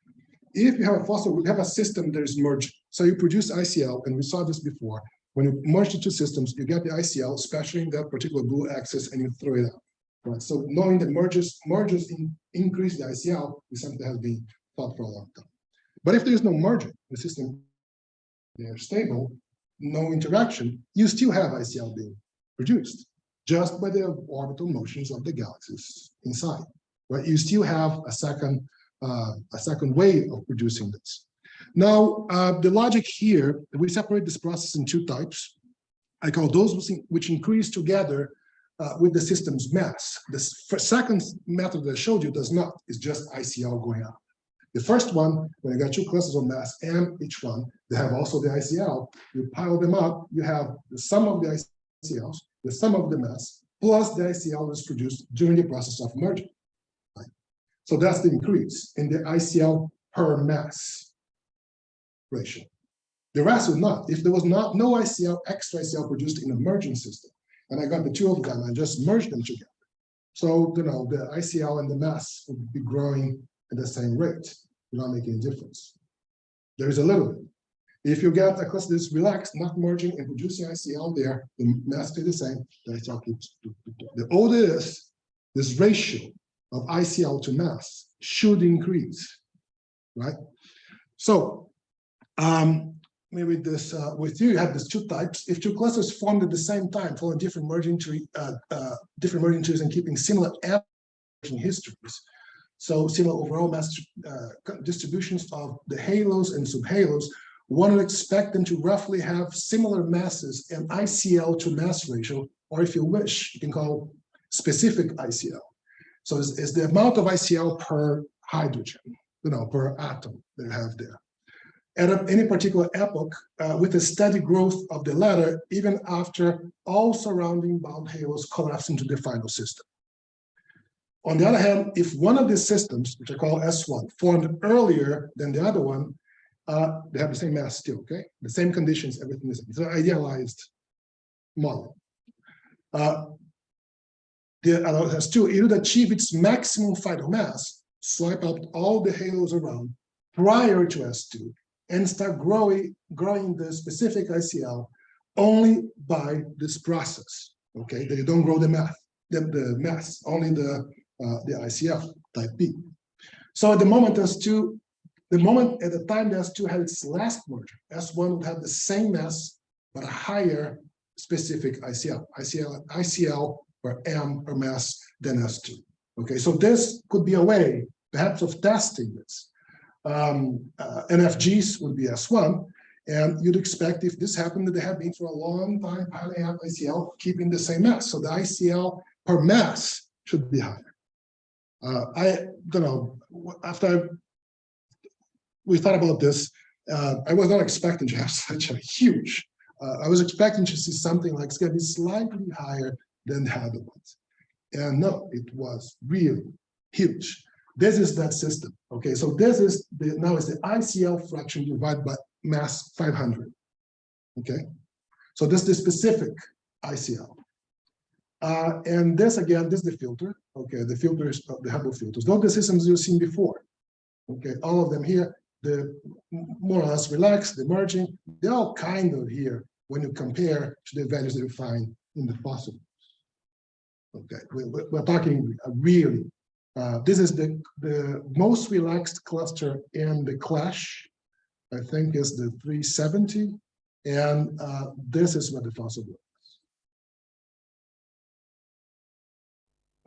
If you have a fossil, we have a system that is merged. So you produce ICL, and we saw this before. When you merge the two systems, you get the ICL, especially in that particular blue axis, and you throw it out. Right. So knowing that merges merges in, increase the ICL is something that has been thought for a long time. But if there is no margin, the system they're stable, no interaction, you still have ICL being produced just by the orbital motions of the galaxies inside. Right. You still have a second uh, a second way of producing this. Now, uh, the logic here, we separate this process in two types. I call those which increase together uh, with the system's mass. The second method that I showed you does not, it's just ICL going up. The first one, when you got two clusters of mass m each one, they have also the ICL, you pile them up, you have the sum of the ICLs, the sum of the mass, plus the ICL is produced during the process of merging. Right? So that's the increase in the ICL per mass ratio. The rest would not. If there was not no ICL, extra ICL produced in a merging system, and I got the two of them and just merged them together. So, you know, the ICL and the mass would be growing at the same rate, not making a difference. There is a little. If you get a cluster that's relaxed, not merging and producing ICL there, the mass stays the same, the ICL keeps. The older it is, this ratio of ICL to mass should increase, right? So um, maybe this uh, with you, you have these two types. If two clusters formed at the same time, following different merging tree, uh, uh, different merging trees and keeping similar merging histories, so similar overall mass uh, distributions of the halos and subhalos, one would expect them to roughly have similar masses and ICL to mass ratio, or if you wish, you can call specific ICL. So it's, it's the amount of ICL per hydrogen, you know, per atom that you have there at any particular epoch uh, with a steady growth of the latter, even after all surrounding bound halos collapse into the final system. On the other hand, if one of these systems, which I call S1, formed earlier than the other one, uh, they have the same mass still, okay? The same conditions, everything is it's an idealized model. Uh, the other has two, it would achieve its maximum final mass, swipe out all the halos around prior to S2, and start growing, growing the specific ICL only by this process, okay? You don't grow the math, the, the mass, only the, the ICF type B. So at the moment S2, the moment at the time the S2 had its last merger, S1 would have the same mass, but a higher specific ICL, ICL, ICL or M or mass than S2. Okay, so this could be a way, perhaps, of testing this Um, uh, NFGs would be S1. And you'd expect if this happened, that they have been for a long time piling up ICL, keeping the same mass. So the ICL per mass should be higher. Uh, I don't know, after we thought about this, uh, I was not expecting to have such a huge, uh, I was expecting to see something like it's gonna be slightly higher than the other ones. And no, it was really huge. This is that system. Okay, so this is the now is the ICL fraction divided by mass 500. Okay, so this is the specific ICL. Uh, and this again, this is the filter. Okay, the filters of the Hubble filters. Not the systems you've seen before. Okay, all of them here, the more or less relaxed, the merging, they're all kind of here when you compare to the values that you find in the fossil. Okay, we, we- we're talking really, uh, this is the, the most relaxed cluster in the CLASH. I think is the 370, and uh, this is what the fossil was.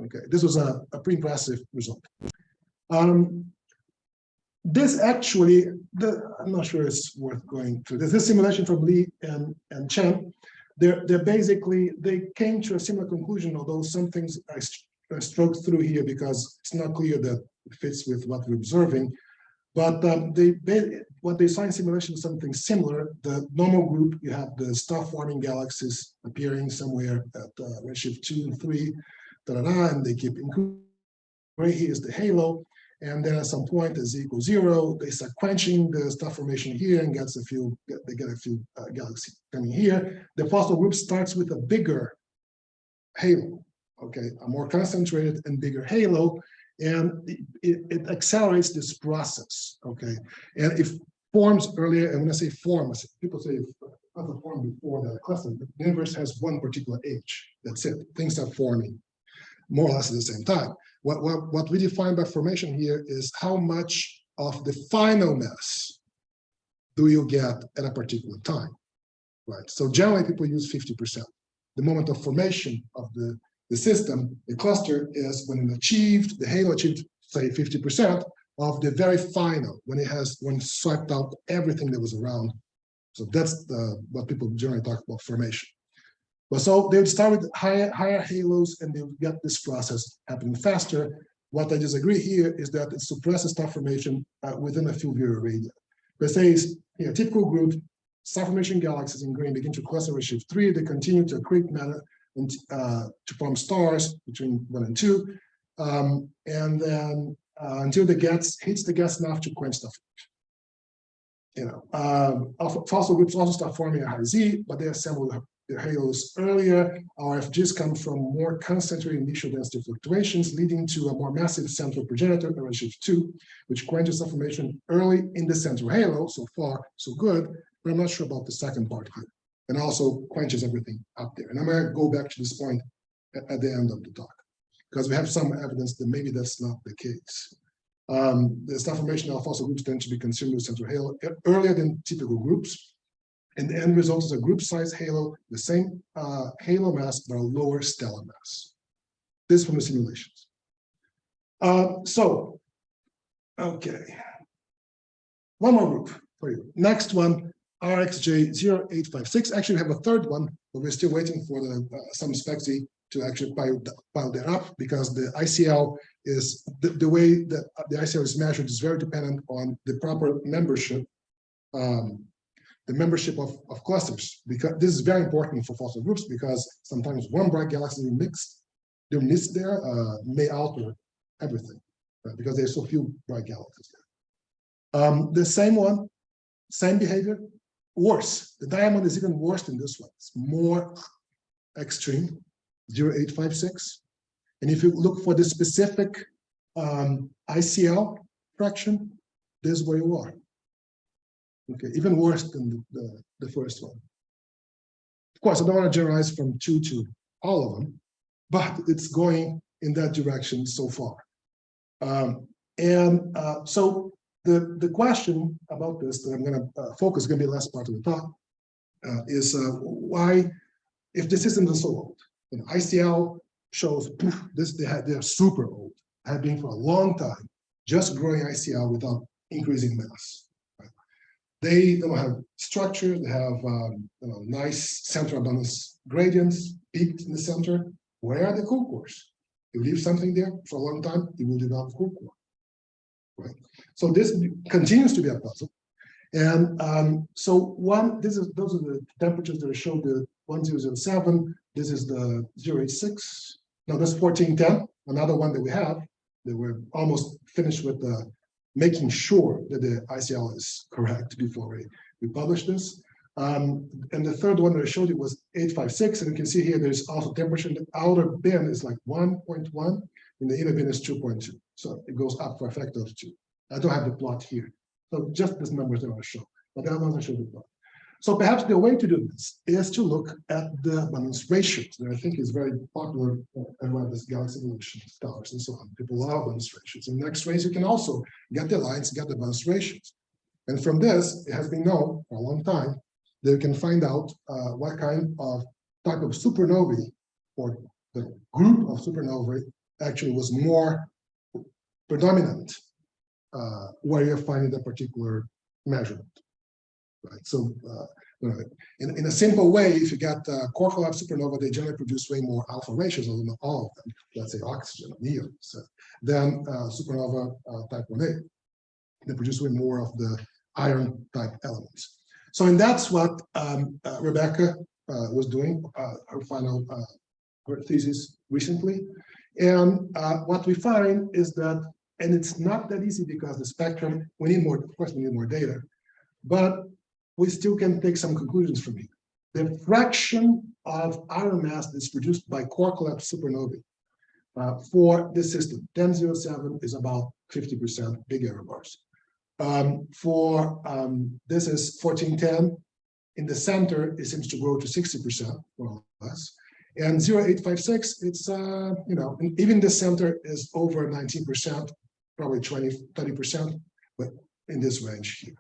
Okay, this was a, a pretty impressive result. Um, this actually, the, I'm not sure it's worth going through. This, this simulation from Lee and, and Chen, they're, they're basically, they came to a similar conclusion, although some things I, st- I stroked through here because it's not clear that it fits with what we're observing. But um, they, they, what they saw in simulation is something similar. The normal group, you have the star-forming galaxies appearing somewhere at uh, redshift two and three, da, da, da, and they keep increasing. Here is the halo, and then at some point as equals zero, they start quenching the star formation here and gets a few, they get a few uh, galaxies coming here. The fossil group starts with a bigger halo, okay, a more concentrated and bigger halo, and it, it- it accelerates this process, okay? And it forms earlier, and when I say forms, people say other form before the cluster, the universe has one particular age, that's it, things are forming more or less at the same time. What, what, what we define by formation here is how much of the final mass do you get at a particular time, right? So generally people use 50%. The moment of formation of the, the system, the cluster is when it achieved, the halo achieved, say 50% of the very final, when it has, when it swiped out everything that was around. So that's the, what people generally talk about formation. But so they would start with higher, higher halos and they would get this process happening faster. What I disagree here is that it suppresses star formation uh, within a few Virial radii. But says, here, typical group, star formation galaxies in green begin to cluster with shift three, they continue to accrete matter and uh, to form stars between one and two. Um, and then uh, until the gas hits the gas enough to quench the you know, um, fossil groups also start forming a high Z, but they assemble halos earlier. RFGs come from more concentrated initial density fluctuations, leading to a more massive central progenitor, redshift two, which quenches the formation early in the central halo. So far, so good, but I'm not sure about the second part here. And also quenches everything up there. And I'm gonna go back to this point at, at the end of the talk, because we have some evidence that maybe that's not the case. Um, the star formation of fossil groups tend to be consumed with central halo earlier than typical groups. And the end result is a group size halo, the same uh, halo mass, but a lower stellar mass. This from the simulations. Uh, so, okay. One more group for you. Next one, RxJ 0856. Actually, we have a third one, but we're still waiting for the uh, some spec-z to actually pile, pile that up because the ICL is the, the way that the ICL is measured is very dependent on the proper membership um, the membership of, of clusters, because this is very important for fossil groups, because sometimes one bright galaxy mixed, they're mixed there, uh, may alter everything, right? because there's so few bright galaxies there. Um, the same one, same behavior, worse. The diamond is even worse than this one. It's more extreme, 0856. And if you look for the specific um, ICL fraction, this is where you are. Okay, even worse than the, the, the first one. Of course, I don't want to generalize from two to all of them, but it's going in that direction so far. Um, and uh, so the, the question about this that I'm going to uh, focus, going to be the last part of the talk, uh, is uh, why, if the systems are so old, you know, ICL shows poof, this they had they're super old, have been for a long time, just growing ICL without increasing mass. They don't have structure, they have um, you know, nice center abundance gradients peaked in the center. Where are the cool cores? You leave something there for a long time, you will develop cool core. Right, so this continues to be a puzzle. And um, so one, this is those are the temperatures that are shown the 1007. This is the 086. Now that's 1410, another one that we have that we're almost finished with the making sure that the ICL is correct before we, we publish this. Um, and the third one that I showed you was 856, and you can see here there's also temperature. In The outer bin is like 1.1, and the inner bin is 2.2. So it goes up for a factor of two. I don't have the plot here. So just these numbers that I show, but the other I showed the plot. So perhaps the way to do this is to look at the abundance ratios that I think is very popular around this galaxy evolution stars and so on. People love abundance ratios. In X-rays, you can also get the lines, get the abundance ratios. And from this, it has been known for a long time that you can find out uh, what kind of type of supernovae or the group of supernovae actually was more predominant uh, where you're finding the particular measurement. Right. So uh, in, in a simple way, if you got uh, core collapse supernova, they generally produce way more alpha ratios, although not all of them, let's say oxygen or neon, so, than uh, supernova uh, type 1A. They produce way more of the iron type elements. So, and that's what um, uh, Rebecca uh, was doing, her final her thesis recently. And what we find is that, and it's not that easy because the spectrum, we need more, of course, we need more data, but we still can take some conclusions from it. The fraction of iron mass that's produced by core collapse supernovae uh, for this system, 1007 is about 50% big error bars. Um, for um, this is 1410. In the center, it seems to grow to 60% more or less. And 0856, it's, uh, you know, even the center is over 19%, probably 20, 30%, but in this range here.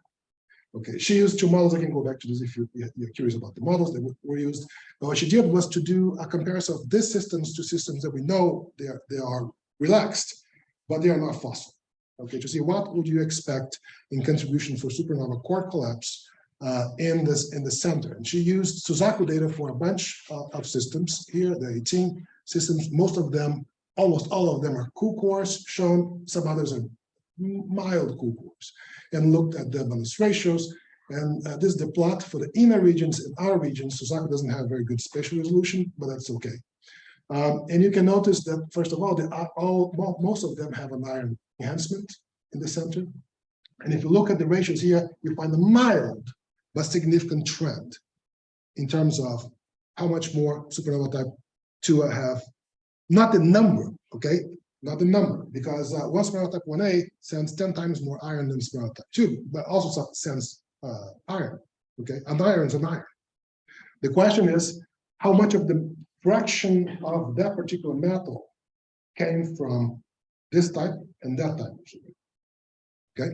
Okay, she used two models. I can go back to this if you're, you're curious about the models that were used. But what she did was to do a comparison of these systems to systems that we know they are, they are relaxed, but they are not fossil. Okay, to see what would you expect in contribution for supernova core collapse uh, in this in the center. And she used Suzaku data for a bunch uh, of systems. Here, the 18 systems, most of them, almost all of them are cool cores shown. Some others are mild cores and looked at the abundance ratios. And uh, this is the plot for the inner regions and outer regions. Suzaku doesn't have very good spatial resolution, but that's okay. Um, and you can notice that, first of all, they are all well, most of them have an iron enhancement in the center. And if you look at the ratios here, you find a mild but significant trend in terms of how much more supernova type 2 I have, not the number, okay? Not the number, because uh, one supernova type 1a sends 10 times more iron than supernova type 2, but also sends uh, iron, okay? And iron is an iron. The question is, how much of the fraction of that particular metal came from this type and that type. Okay.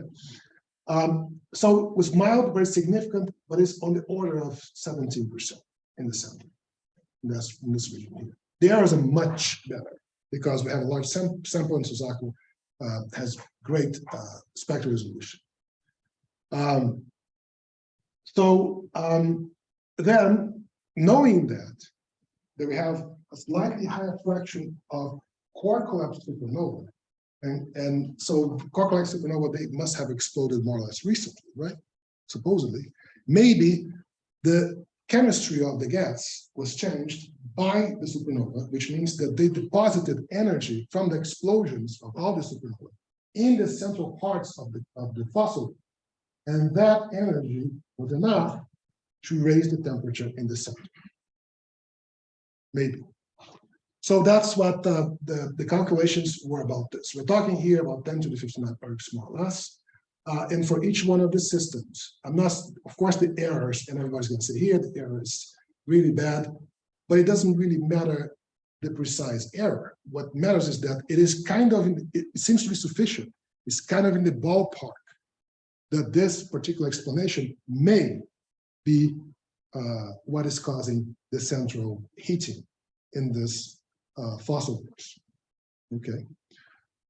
Um, so it was mild, very significant, but it's on the order of 17% in the center. In this, in this region here. The are much better because we have a large sam sample and Suzaku uh, has great uh, spectral resolution. Um, so um, then, knowing that, that we have a slightly higher fraction of core collapse supernova, and, and so core collapse supernova, they must have exploded more or less recently, right? Supposedly. Maybe the chemistry of the gas was changed by the supernova, which means that they deposited energy from the explosions of all the supernova in the central parts of the, of the fossil. And that energy was enough to raise the temperature in the center. Maybe. So that's what uh, the, the calculations were about this. We're talking here about 10 to the 59 ergs more or less. Uh, and for each one of the systems, I'm not, of course, the errors, and everybody's going to say here, the error is really bad, but it doesn't really matter the precise error. What matters is that it is kind of, in, it seems to be sufficient. It's kind of in the ballpark that this particular explanation may be uh, what is causing the central heating in this uh, fossil wars. Okay.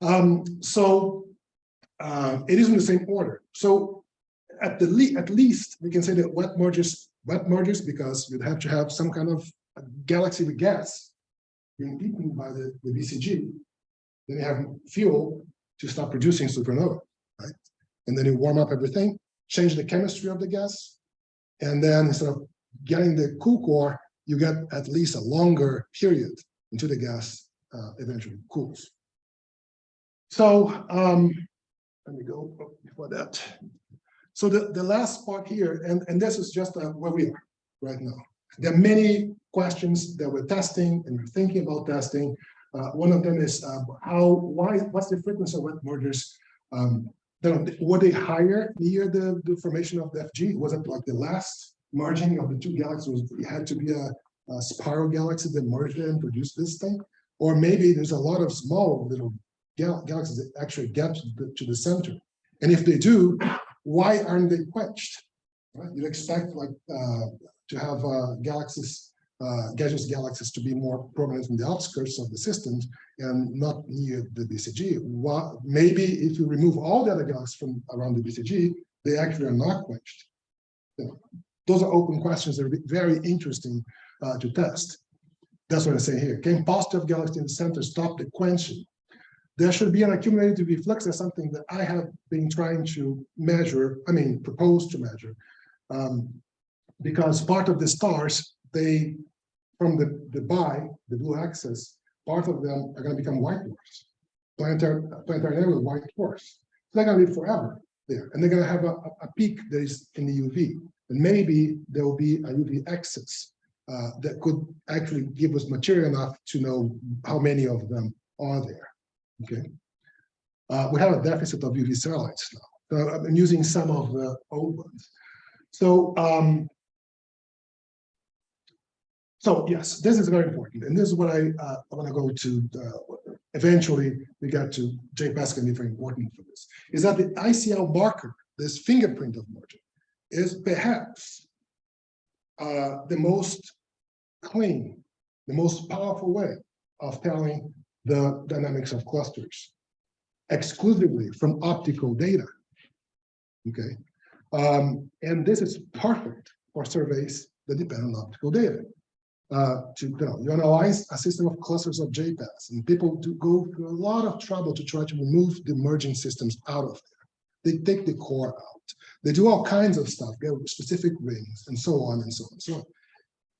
Um, so uh, it is in the same order. So at the le at least we can say that wet mergers, wet mergers, because you'd have to have some kind of galaxy with gas being eaten by the, the BCG. Then you have fuel to start producing supernova, right? And then you warm up everything, change the chemistry of the gas, and then instead of getting the cool core, you get at least a longer period until the gas uh, eventually cools. So um, let me go before that. So the, the last part here, and, and this is just uh, where we are right now. There are many questions that we're testing and we're thinking about testing. Uh, one of them is uh, how, why, what's the frequency of wet mergers? Um, then were they higher near the, the formation of the FG? Was it like the last merging of the two galaxies? It had to be a, a spiral galaxy that merged and produced this thing? Or maybe there's a lot of small little gal galaxies that actually get to the, to the center. And if they do, why aren't they quenched? Right? You'd expect like uh, to have uh, galaxies, uh, gaseous galaxies to be more prominent in the outskirts of the systems and not near the BCG. Maybe if you remove all the other galaxies from around the BCG, they actually are not quenched. You know, those are open questions that are very interesting uh, to test. That's what I say here. Can positive galaxies in the center stop the quenching? There should be an accumulated reflux. That's something that I have been trying to measure, I mean, propose to measure. Um, because part of the stars, they, from the, the bi, the blue axis, part of them are going to become white dwarfs, planetary, planetary white dwarfs. So they're going to live forever there, and they're going to have a, a peak that is in the UV, and maybe there will be a UV excess uh, that could actually give us material enough to know how many of them are there. Okay, uh, we have a deficit of UV satellites now. So I'm using some of the old ones. So um, so yes, this is very important, and this is what I uh, want to go to. Uh, eventually, we got to J-PAS can be very important for this. Is that the ICL marker, this fingerprint of merging, is perhaps uh, the most clean, the most powerful way of telling the dynamics of clusters exclusively from optical data. Okay, um, and this is perfect for surveys that depend on optical data uh, to you, know, you analyze a system of clusters of J-PAS, and people do go through a lot of trouble to try to remove the merging systems out of there. They take the core out. They do all kinds of stuff, get specific rings, and so on and so on and so on.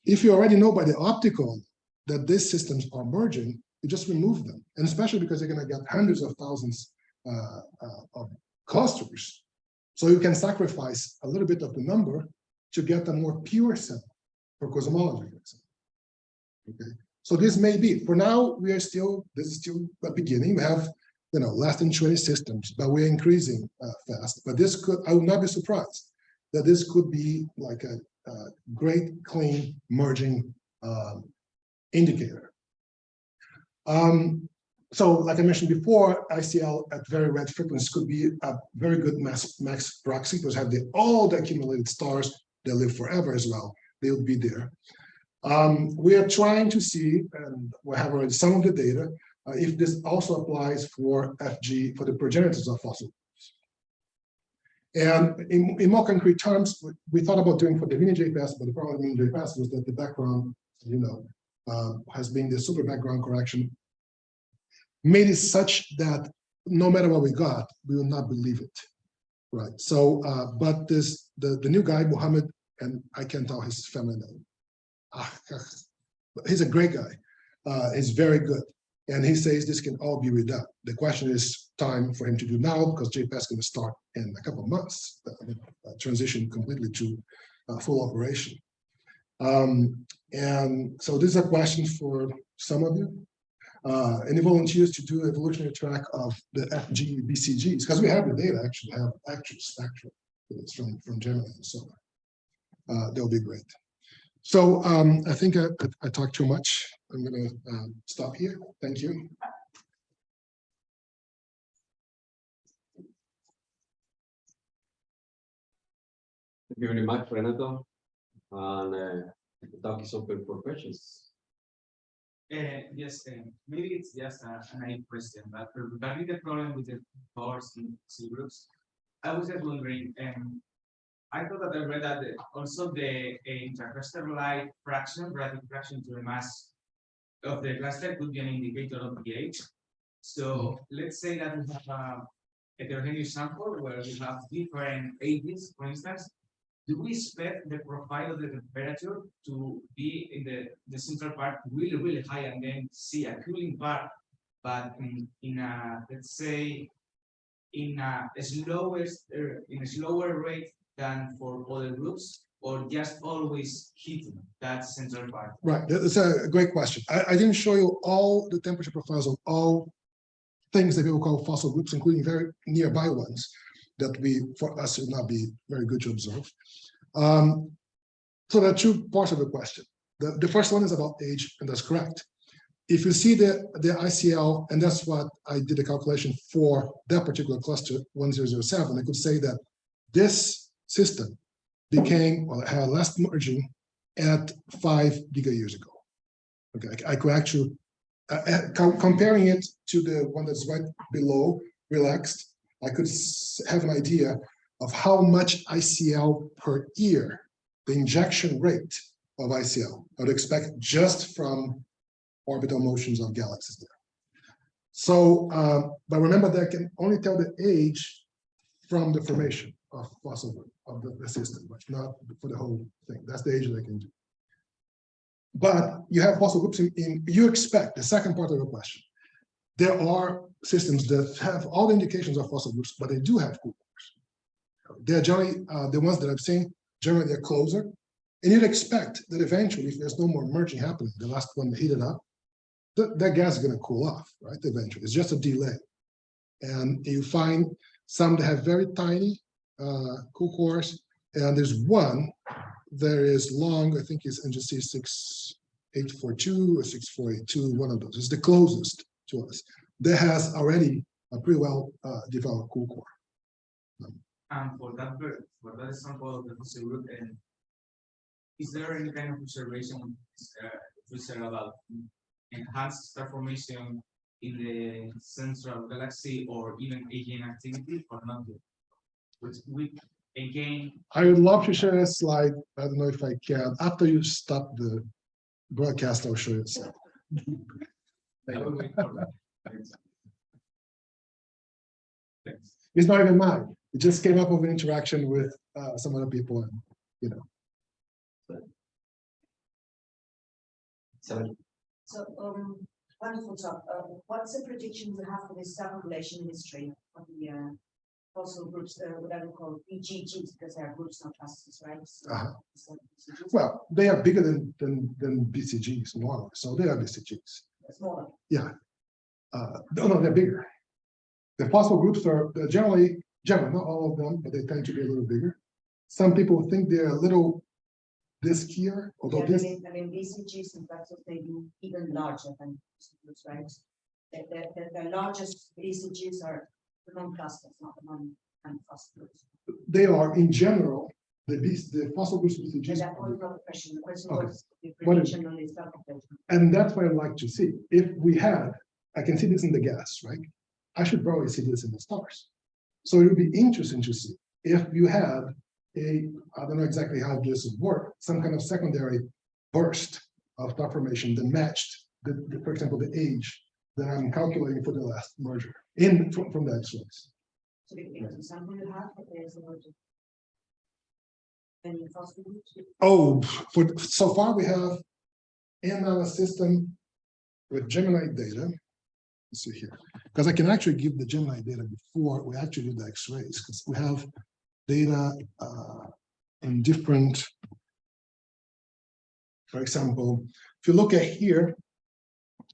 If you already know by the optical that these systems are merging, you just remove them, and especially because you're going to get hundreds of thousands uh, uh, of clusters. So you can sacrifice a little bit of the number to get a more pure set for cosmology, for example. Okay, so this may be, for now, we are still, this is still the beginning. We have, you know, less than 20 systems, but we're increasing uh, fast. But this could, I would not be surprised that this could be like a, a great clean merging um, indicator. Um, so like I mentioned before, ICL at very red frequencies could be a very good mass, max proxy because have the all the accumulated stars that live forever as well. They would be there. Um, we are trying to see, and we have already some of the data, uh, if this also applies for FG, for the progenitors of fossil and in, in, more concrete terms, we thought about doing for the mini J-PAS, but the problem with mini J-PAS was that the background, you know, uh, has been the super background correction, made it such that no matter what we got, we will not believe it. Right. So, uh, but this the the new guy, Muhammad, and I can't tell his family name he's a great guy. Uh, he's very good. And he says this can all be redone. The question is time for him to do now because J-PAS is going to start in a couple of months, uh, uh, transition completely to uh, full operation. Um, and so this is a question for some of you. Uh, any volunteers to do evolutionary track of the FG BCGs? Because we have the data actually have actual spectrum from, from Gemini and so on. Uh, that'll be great. So um, I think I, I, talked too much. I'm going to um, stop here. Thank you. Thank you very much, Renato. And uh, the talk is open for questions. Uh, yes, uh, maybe it's just a, a naive question, but regarding the problem with the bars in C groups, I was just wondering, um, I thought that I read that the- also the intercluster light fraction, relative fraction to the mass of the cluster could be an indicator of pH. So let's say that we have a heterogeneous sample where we have different ages, for instance. Do we expect the profile of the temperature to be in the, the central part really, really high and then see a cooling part? But in, in a, let's say, in a slowest, uh, in a slower rate than for other groups? Or just always hitting that central part? Right, that's a great question. I, I didn't show you all the temperature profiles of all things that people call fossil groups, including very nearby ones that we, for us, would not be very good to observe. Um, so there are two parts of the question. The, the first one is about age, and that's correct. If you see the, the ICL, and that's what I did a calculation for that particular cluster, one zero zero seven, I could say that this system became, or had less merging at five giga years ago. Okay, I I could actually, uh, uh, com- comparing it to the one that's right below, relaxed, I could have an idea of how much ICL per year, the injection rate of ICL, I would expect just from orbital motions of galaxies there. So, uh, but remember that I can only tell the age from the formation of fossil group of the, the system, but not for the whole thing. That's the age I can do. But you have fossil groups in, in, you expect, the second part of the question. There are systems that have all the indications of fossil groups, but they do have cool cores. They're generally, uh, the ones that I've seen, generally they're closer. And you'd expect that eventually, if there's no more merging happening, the last one heated up, that, that gas is gonna cool off, right, eventually. It's just a delay. And you find some that have very tiny uh, cool cores, and there's one there is long, I think it's NGC six eight four two or six four eight two, one of those. It's the closest to us. That has already a pretty well uh, developed cool core. And for that, for that example of the fossil group, and is there any kind of observation, uh, about enhanced star formation in the central galaxy or even AGN activity or not? Which we, again, I would love to share a slide. I don't know if I can. After you stop the broadcast, I'll show you. a slide. I will wait for that. Thanks. Thanks. It's not even mine. It just came up with an interaction with uh, some other people and, you know. Seven. So, um, wonderful talk. Uh, what's the prediction you have for this population history of the, uh, fossil groups, uh, what I would call BGGs, because they are groups, not clusters, right? So, Uh-huh. so Well, they are bigger than, than, than BCGs normally, so they are BCGs. Smaller. Uh, no, no, they're bigger. The fossil groups are generally, generally, not all of them, but they tend to be a little bigger. Some people think they're a little diskier, although Yeah, I this, mean, I mean, BCGs in fact, may be even larger than groups, right? The, the, the, the largest BCGs are the non-clusters, not the non, and fossil groups. they are in general, the beast, the fossil groups And BCGs. that was not the question, the question Okay. was the prediction on this. And that's what I'd like to see. If we had, I can see this in the gas, right? I should probably see this in the stars. So it would be interesting to see if you had a, I don't know exactly how this would work, some kind of secondary burst of star formation that matched the, the- for example, the age that I'm calculating for the last merger in, from, from the X-rays. So the the example you have, is about any fossil groups? Oh, for, so far we have in our system with Gemini data. Let's see here, because I can actually give the Gemini data before we actually do the X-rays, because we have data uh, in different. For example, if you look at here,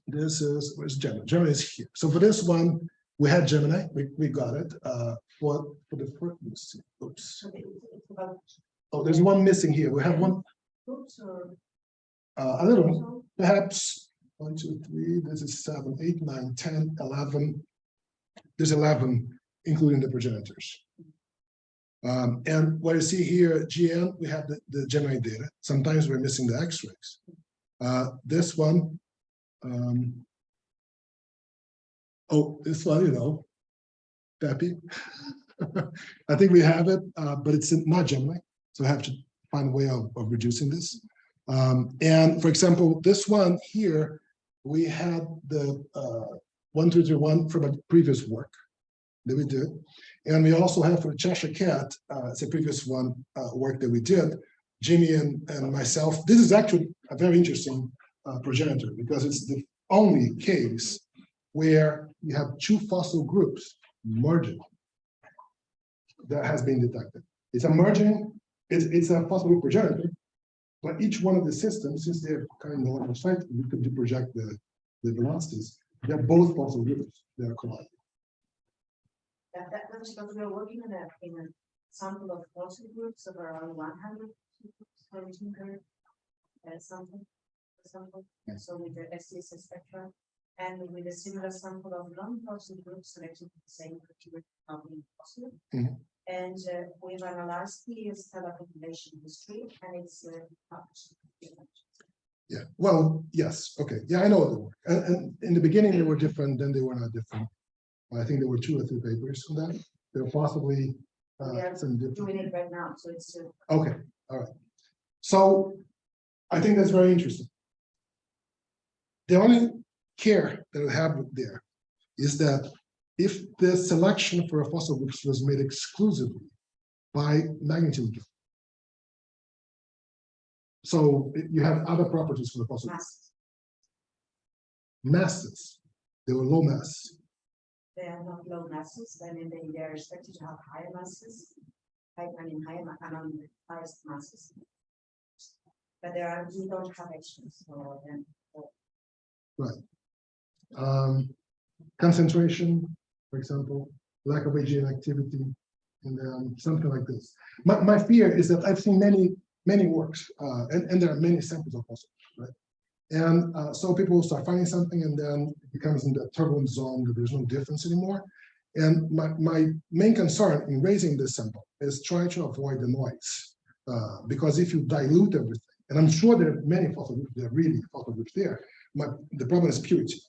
this is, where's Gemini? Gemini is here. So for this one, we had Gemini, we, we got it. Uh, for, for the first, oops. Oh, there's one missing here. We have one, uh, a little, perhaps one, two, three, this is seven, eight, nine, ten, eleven. There's eleven, including the progenitors. Um, and what you see here, GN, we have the, the Gemini data. Sometimes we're missing the X-rays. Uh, this one, Um. Oh, this one, you know. Pepe. I think we have it, uh, but it's not Gemini, so I have to find a way of, of reducing this. Um, and for example, this one here, we had the, uh, one, two, three, one from a previous work that we did. And we also have for Cheshire Cat, uh, it's a previous one, uh, work that we did. Jimmy and, and myself, this is actually a very interesting, uh, progenitor because it's the only case where you have two fossil groups merging that has been detected. It's a merging, it's, it's a fossil group progenitor, but each one of the systems, since they're kind of the site, we could project the, the velocities. They're both fossil groups, they're colliding. That, that, that's because we're working in a, in a sample of fossil groups of around one hundred, seventeen hundred. And something, Yeah. so with the SCS spectra. And with a similar sample of non-fossil groups selected with the same criteria of being fossil. Mhm. And uh, we've analyzed the stellar population history and it's uh, published. Yeah, well, yes, okay, yeah, I know the work. And, and in the beginning, they were different, then they were not different. I think there were two or three papers on that. There were possibly uh, Yeah. some different. Doing it right now, so it's uh, Okay, all right. So I think that's very interesting. The only care that I have there is that if the selection for a fossil groups was made exclusively by magnitude. So you have other properties for the fossil groups. masses, they were low mass. they are not low masses, I mean, they, they are expected to have higher masses. I mean, higher, among the highest masses. But there are, you don't have extras for them. Um, concentration, for example, lack of AGN activity, and then something like this. My, my fear is that I've seen many, many works, uh, and, and there are many samples of fossils, right? And, uh, so people start finding something and then it becomes in the turbulent zone, that there's no difference anymore. And my, my main concern in raising this sample is trying to avoid the noise. Uh, because if you dilute everything, and I'm sure there are many fossil groups, there are really fossil groups there, my, the problem is purity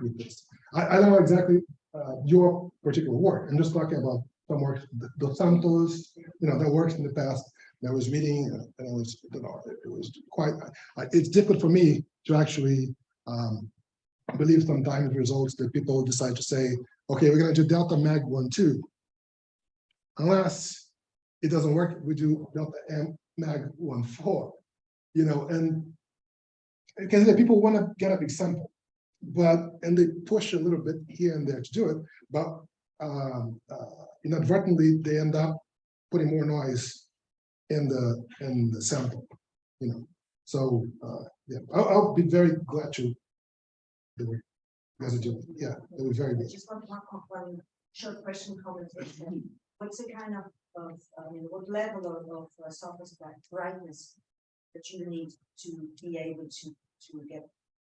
with this. I, I don't know exactly uh, your particular work. I'm just talking about some work, Dos Santos, you know, that works in the past. I was reading and I was, you know, it was quite, it's difficult for me to actually um, believe sometimes results that people decide to say, okay, we're gonna do delta mag one, two. Unless it doesn't work, we do delta m mag one, four, you know, and because people want to get a big sample, but, and they push a little bit here and there to do it, but um, uh, inadvertently, they end up putting more noise in the, in the sample, you know, so, uh, yeah, I'll, I'll be very glad to do it. Yeah, it was very good. just want one, one short question comment. What's the kind of, of, I mean, what level of, of uh, surface bright- brightness that you need to be able to, to get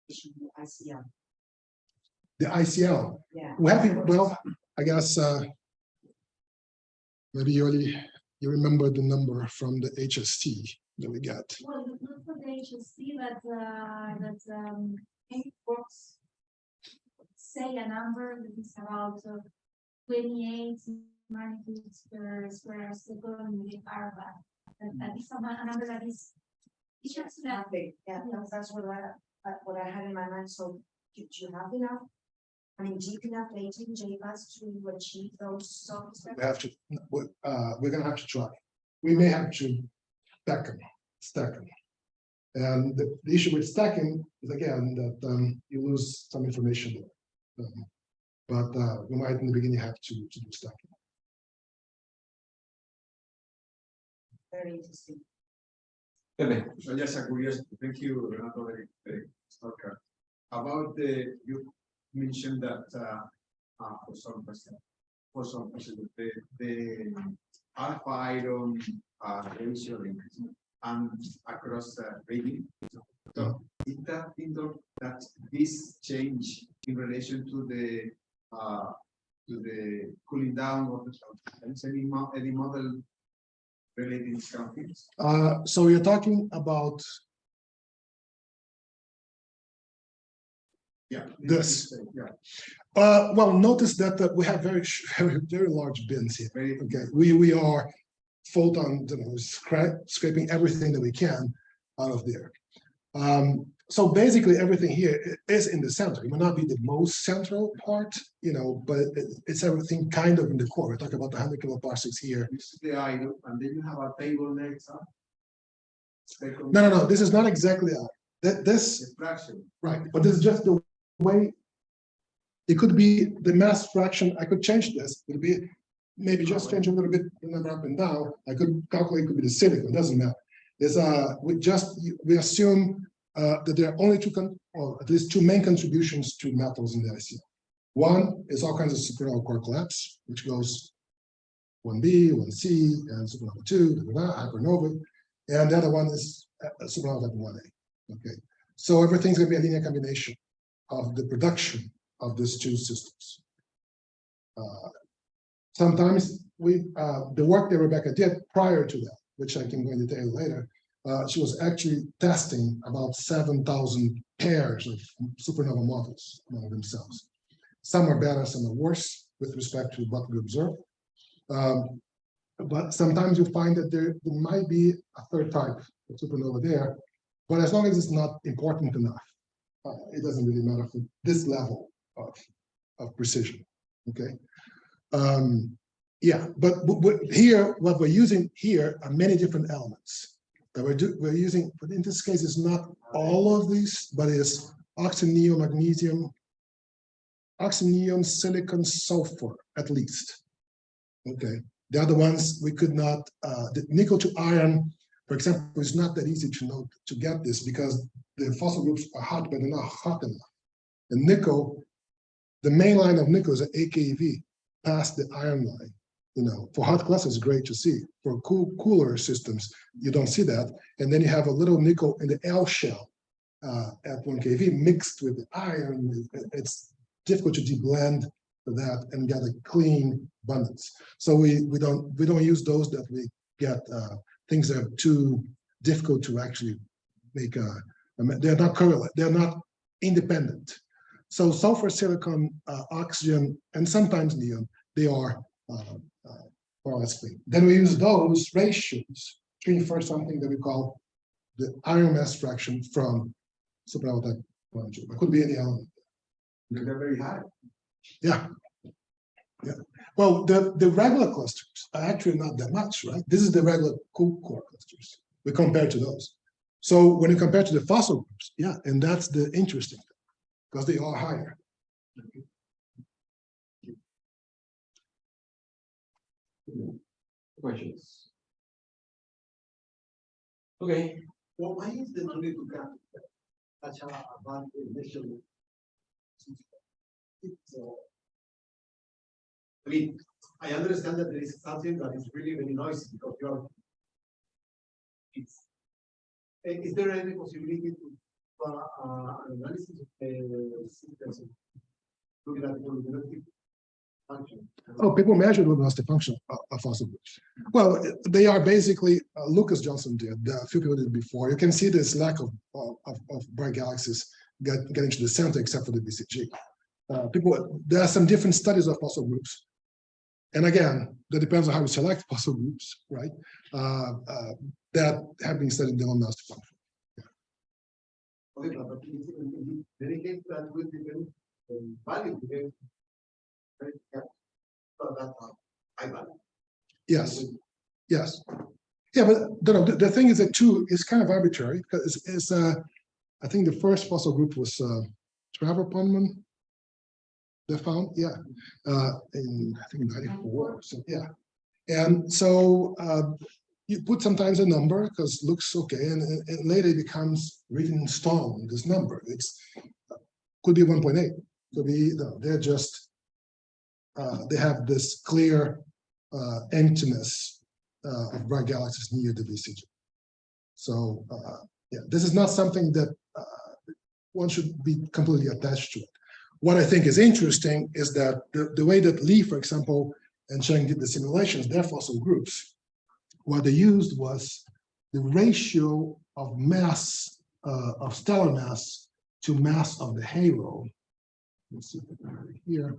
issue ICL? The ICL, Yeah. we have, it- well, I guess, uh, maybe you already, you remember the number from the HST that we got. Well, not for the HSC, but, uh, that, um, it. Say a number that is about uh, twenty-eight magnitudes per square second with Arba. And that is a a number that is. It's just that, Okay, yeah, that's, that's what I, uh, what I had in my mind, so do do you have enough? I mean, deep enough data in J-PAS to achieve those surface. We have to, we- uh, we're gonna have to try. We may have to stack them, stack them. And the, the issue with stacking is again, that, um, you lose some information there. Um, But, uh, we might in the beginning have to, to do stacking. Very interesting. Pepe, So just a curiosity, thank you, Renato, very, very, okay. About the, you mentioned that, uh, uh, for some percent, for some percent, the, the alpha iron, uh, ratio and across the region. So is that in that this change in relation to the, uh, to the cooling down of the, any mo- any model relating to something? Uh, so you're talking about Yeah. This. Yeah, Uh, well, notice that uh, we have very, very, very large bins here. very, Okay, we, we are photon, you know, scra- scraping everything that we can out of there. Um, so basically, everything here is in the center. It may not be the most central part, you know, but it- it's everything kind of in the core. We talk about the hundred kiloparsecs here. this is the idle, and then you have a table next. Second. No, no, no, this is not exactly, uh, that, this, Extraction. right, but this is just the way. It could be the mass fraction, I could change this, it'd be, maybe just change a little bit, the number up and down, I could calculate, it could be the silicon, doesn't matter. There's uh we just, we assume uh, that there are only two, or at least two main contributions to metals in the IC. One is all kinds of supernova core collapse, which goes one B, one C, and supernova two, da, da, da, hypernova, and the other one is uh, supernova type one A. Okay, so everything's gonna be a linear combination of the production of these two systems. Uh, Sometimes we, uh, the work that Rebecca did prior to that, which I can go into detail later, uh, she was actually testing about seven thousand pairs of supernova models among themselves. Some are better, some are worse with respect to what we observe. Um, but sometimes you find that there, there might be a third type of supernova there, but as long as it's not important enough, uh, it doesn't really matter for this level of, of precision, okay? Um, yeah, but, here, what we're using here are many different elements that we're do, we're using, but in this case, it's not all of these, but it's oxyneon, magnesium, oxyneon, silicon, sulfur, at least. Okay, the other ones, we could not, uh, the nickel to iron, for example, it's not that easy to know, to get this because the fossil groups are hot, but they're not hot enough. The nickel, the main line of nickel is an AKV past the iron line. You know, for hot clusters, great to see. For cool, cooler systems, you don't see that. And then you have a little nickel in the L shell uh, at one kV mixed with the iron. It's difficult to deblend that and get a clean abundance. So we we don't we don't use those that we get uh, things that are too difficult to actually make a. They're not correlate. They're not independent. So sulfur, silicon, uh, oxygen, and sometimes neon, they are uh, uh, more or less clean. Then we use those ratios to infer something that we call the iron mass fraction from type one. It could be any element. They're very high. Yeah. Yeah. Well, the, the regular clusters are actually not that much, right? This is the regular core clusters. We compare to those. So when you compare to the fossil groups, yeah, and that's the interesting thing, because they are higher. Questions? Okay, Well, why is the money to such a bad initial? It's, uh, I mean, I understand that there is something that is really, really noisy because you're. It's. eh, Is there any possibility to, uh, uh, an analysis of the systems? Looking at the function. Oh, people measure the luminosity function of, fossil groups. Well, they are basically, uh, Lucas Johnson did, a few people did before. You can see this lack of, of, of bright galaxies get, getting to the center except for the BCG. Uh, people, there are some different studies of fossil groups. And again, that depends on how you select fossil groups, right? Uh, uh, that have been studied the luminosity function. Okay, but in in- in any case, that will depend on value. depend- Right, yeah. So that, I value. Yes, yes. Yeah, but the, the, the thing is that two is kind of arbitrary because it's, it's, uh, I think the first fossil group was, uh, Trevor Ponman. They found, yeah, uh, in, I think ninety-four, so, yeah. And so, uh, you put sometimes a number because looks okay, and, and- later it becomes written in stone, this number, it's, could be one point eight, could be, no, they're just, uh, they have this clear, uh, emptiness, uh, of bright galaxies near the BCG. So, uh, yeah, this is not something that, uh, one should be completely attached to it. What I think is interesting is that the, the way that Lee, for example, and Cheng did the simulations, their fossil groups, what they used was the ratio of mass, uh, of stellar mass to mass of the halo Let's see if I have it here.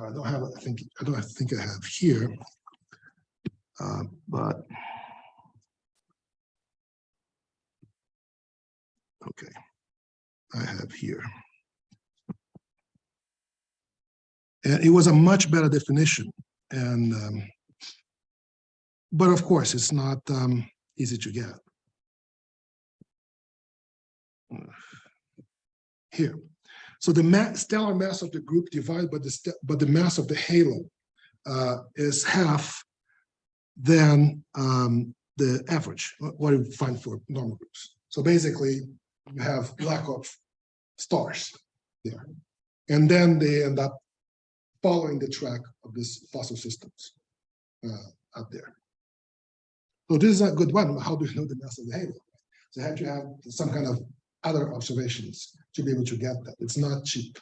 I don't have, I think, I don't think I have here. Uh, but. Okay. I have here. And it was a much better definition and um, but of course, it's not um, easy to get. Here, so the ma stellar mass of the group divided by the but the mass of the halo uh, is half than um, the average, what what you find for normal groups. So basically, you have lack of stars there, and then they end up following the track of these fossil systems uh, out there. So this is a good one. How do you know the mass of the halo? So you have to have some kind of other observations to be able to get that. It's not cheap.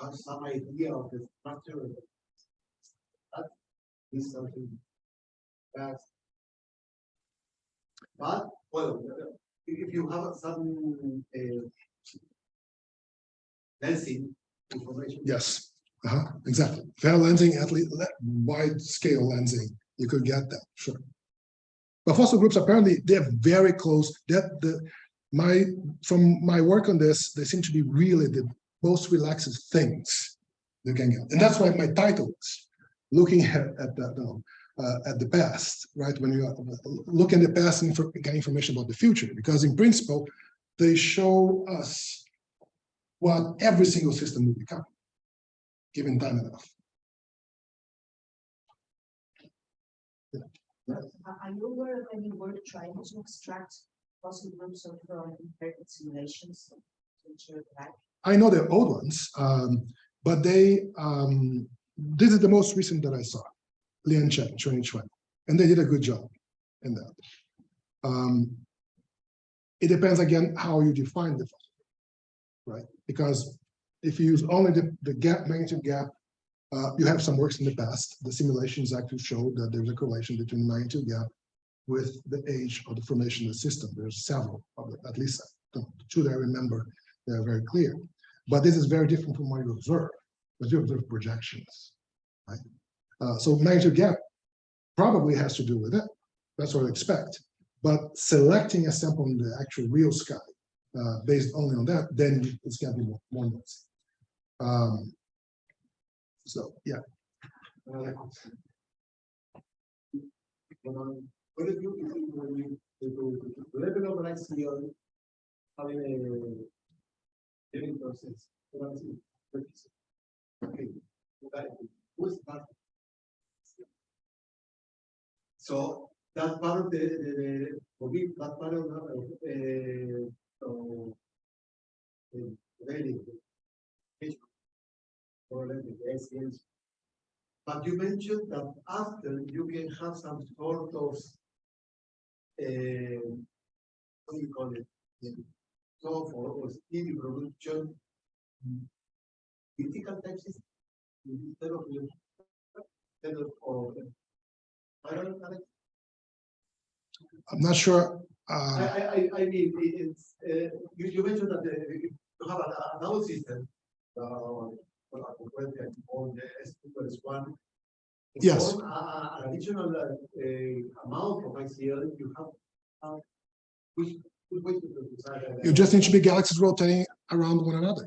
Have some idea of the structure. That is something that's. But, well, if you have some, uh. Lensing information. Yes, uh-huh, exactly. Fair lensing, at least wide scale lensing, you could get that, sure. But fossil groups apparently they're very close. That the my from my work on this, they seem to be really the most relaxed things you can get. And that's why my title is looking at, at the no, uh, at the past, right? When you look at the past and for, get information about the future, because in principle, they show us what every single system will become, given time enough. Are are you aware of any work trying to extract possible groups of from inherited simulations? to ensure that? I know they're old ones, um, but they, um, this is the most recent that I saw, Lian Chen, 2020, and they did a good job in that. Um, it depends again how you define the right? Because if you use only the, the gap, magnitude gap, uh, you have some works in the past. The simulations actually show that there's a correlation between the magnitude gap with the age of the formation of the system. There's several, at least two that I remember, they're very clear. But this is very different from what you observe, because you observe projections, right? Uh, so magnitude gap probably has to do with it. That's what I expect. But selecting a sample in the actual real sky uh, based only on that, then it's going to be more, more noisy. Um, so, yeah. What you, you, saying, it? Okay? So that part of the, the, for me, that part of, the, uh, so. The, really, or the SES. But you mentioned that after you can have some sort of. Uh, what do you call it? So for or speedy production. Critical types instead of. Instead of. or- I don't, I, I'm not sure. I, Uh, I, I- I mean, it's, uh, you, you mentioned that uh, you have a- another system. Uh, well, I on the S two plus one. Yes. Form a- a- An additional, uh, uh, amount of ICL, you have, uh, which, you just need to be galaxies rotating around one another.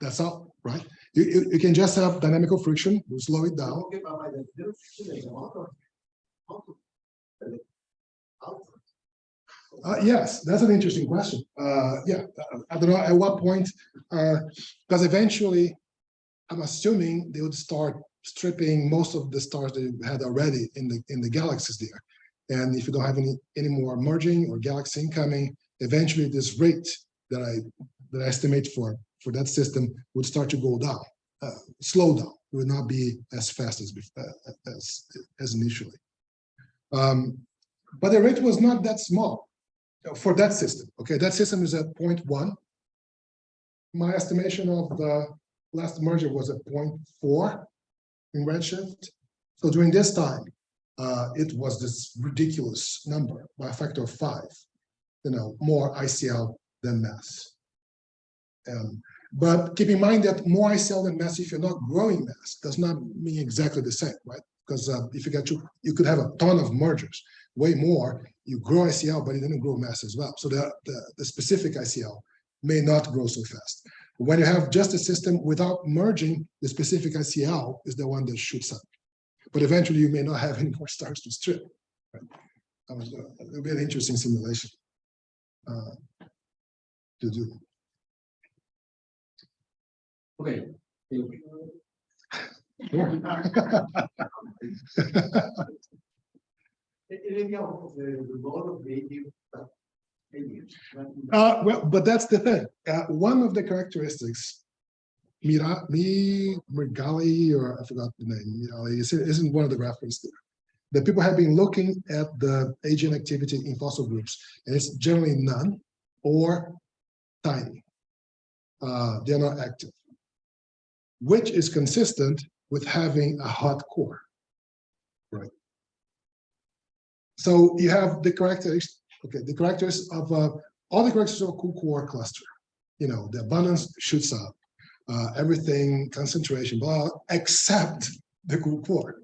That's all, right? You, you, you can just have dynamical friction, you slow it down. Uh, yes, that's an interesting question. Uh, yeah, uh, I don't know at what point, uh, because eventually, I'm assuming they would start stripping most of the stars you had already in the, in the galaxies there. And if you don't have any, any more merging or galaxy incoming, eventually this rate that I, that I estimate for, for that system would start to go down, uh, slow down, It would not be as fast as, uh, as, as initially. Um, but the rate was not that small. for that system, okay, that system is at point one. My estimation of the last merger was at point four in Redshift. So during this time, uh, it was this ridiculous number by a factor of five. You know, more ICL than mass. Um, but keep in mind that more ICL than mass, if you're not growing mass, does not mean exactly the same, right? Because uh, if you get to, you could have a ton of mergers, way more, you grow ICL, but you didn't grow mass as well. So the, the, the specific ICL may not grow so fast. When you have just a system without merging, the specific ICL is the one that shoots up. But eventually you may not have any more stars to strip. right? That was, uh, It'll be an interesting simulation uh, to do. Okay. Uh, well, but that's the thing. Uh, one of the characteristics, Mira, me, Mirgali, or I forgot the name, Mirali, is- isn't one of the reference there. The people have been looking at the AGN activity in fossil groups, and it's generally none or tiny. Uh, they're not active. Which is consistent with having a hot core. Right. So you have the characteristics, okay, the characteristics of uh, all the characteristics of a cool core cluster. You know, the abundance shoots up, uh, everything, concentration, blah, except the cool core.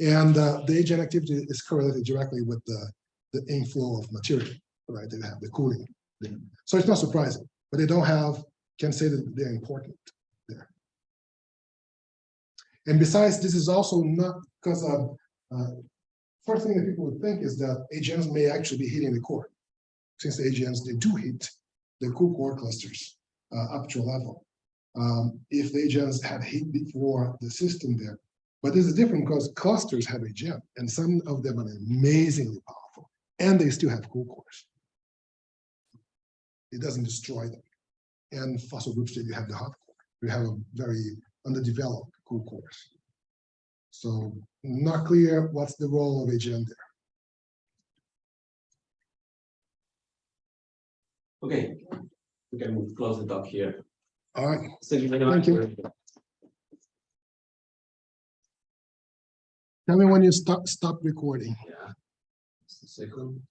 And uh, the AGN activity is correlated directly with the, the inflow of material, right? They have the cooling. So it's not surprising, but they don't have, can say that they're important there. And besides, this is also not because of, uh, first thing that people would think is that AGNs may actually be hitting the core. Since the AGNs, they do hit the cool core clusters uh, up to a level. Um, if the AGNs had hit before the system there, but this is different because clusters have a gem, and some of them are amazingly powerful and they still have cool cores. It doesn't destroy them. And fossil groups that you have the hot core, you have a very underdeveloped cool cores. So not clear what's the role of AGN there. Okay. We can close the talk here. All right, Thank you very much. Thank you. tell me when you stop, stop recording. Yeah. Just a second.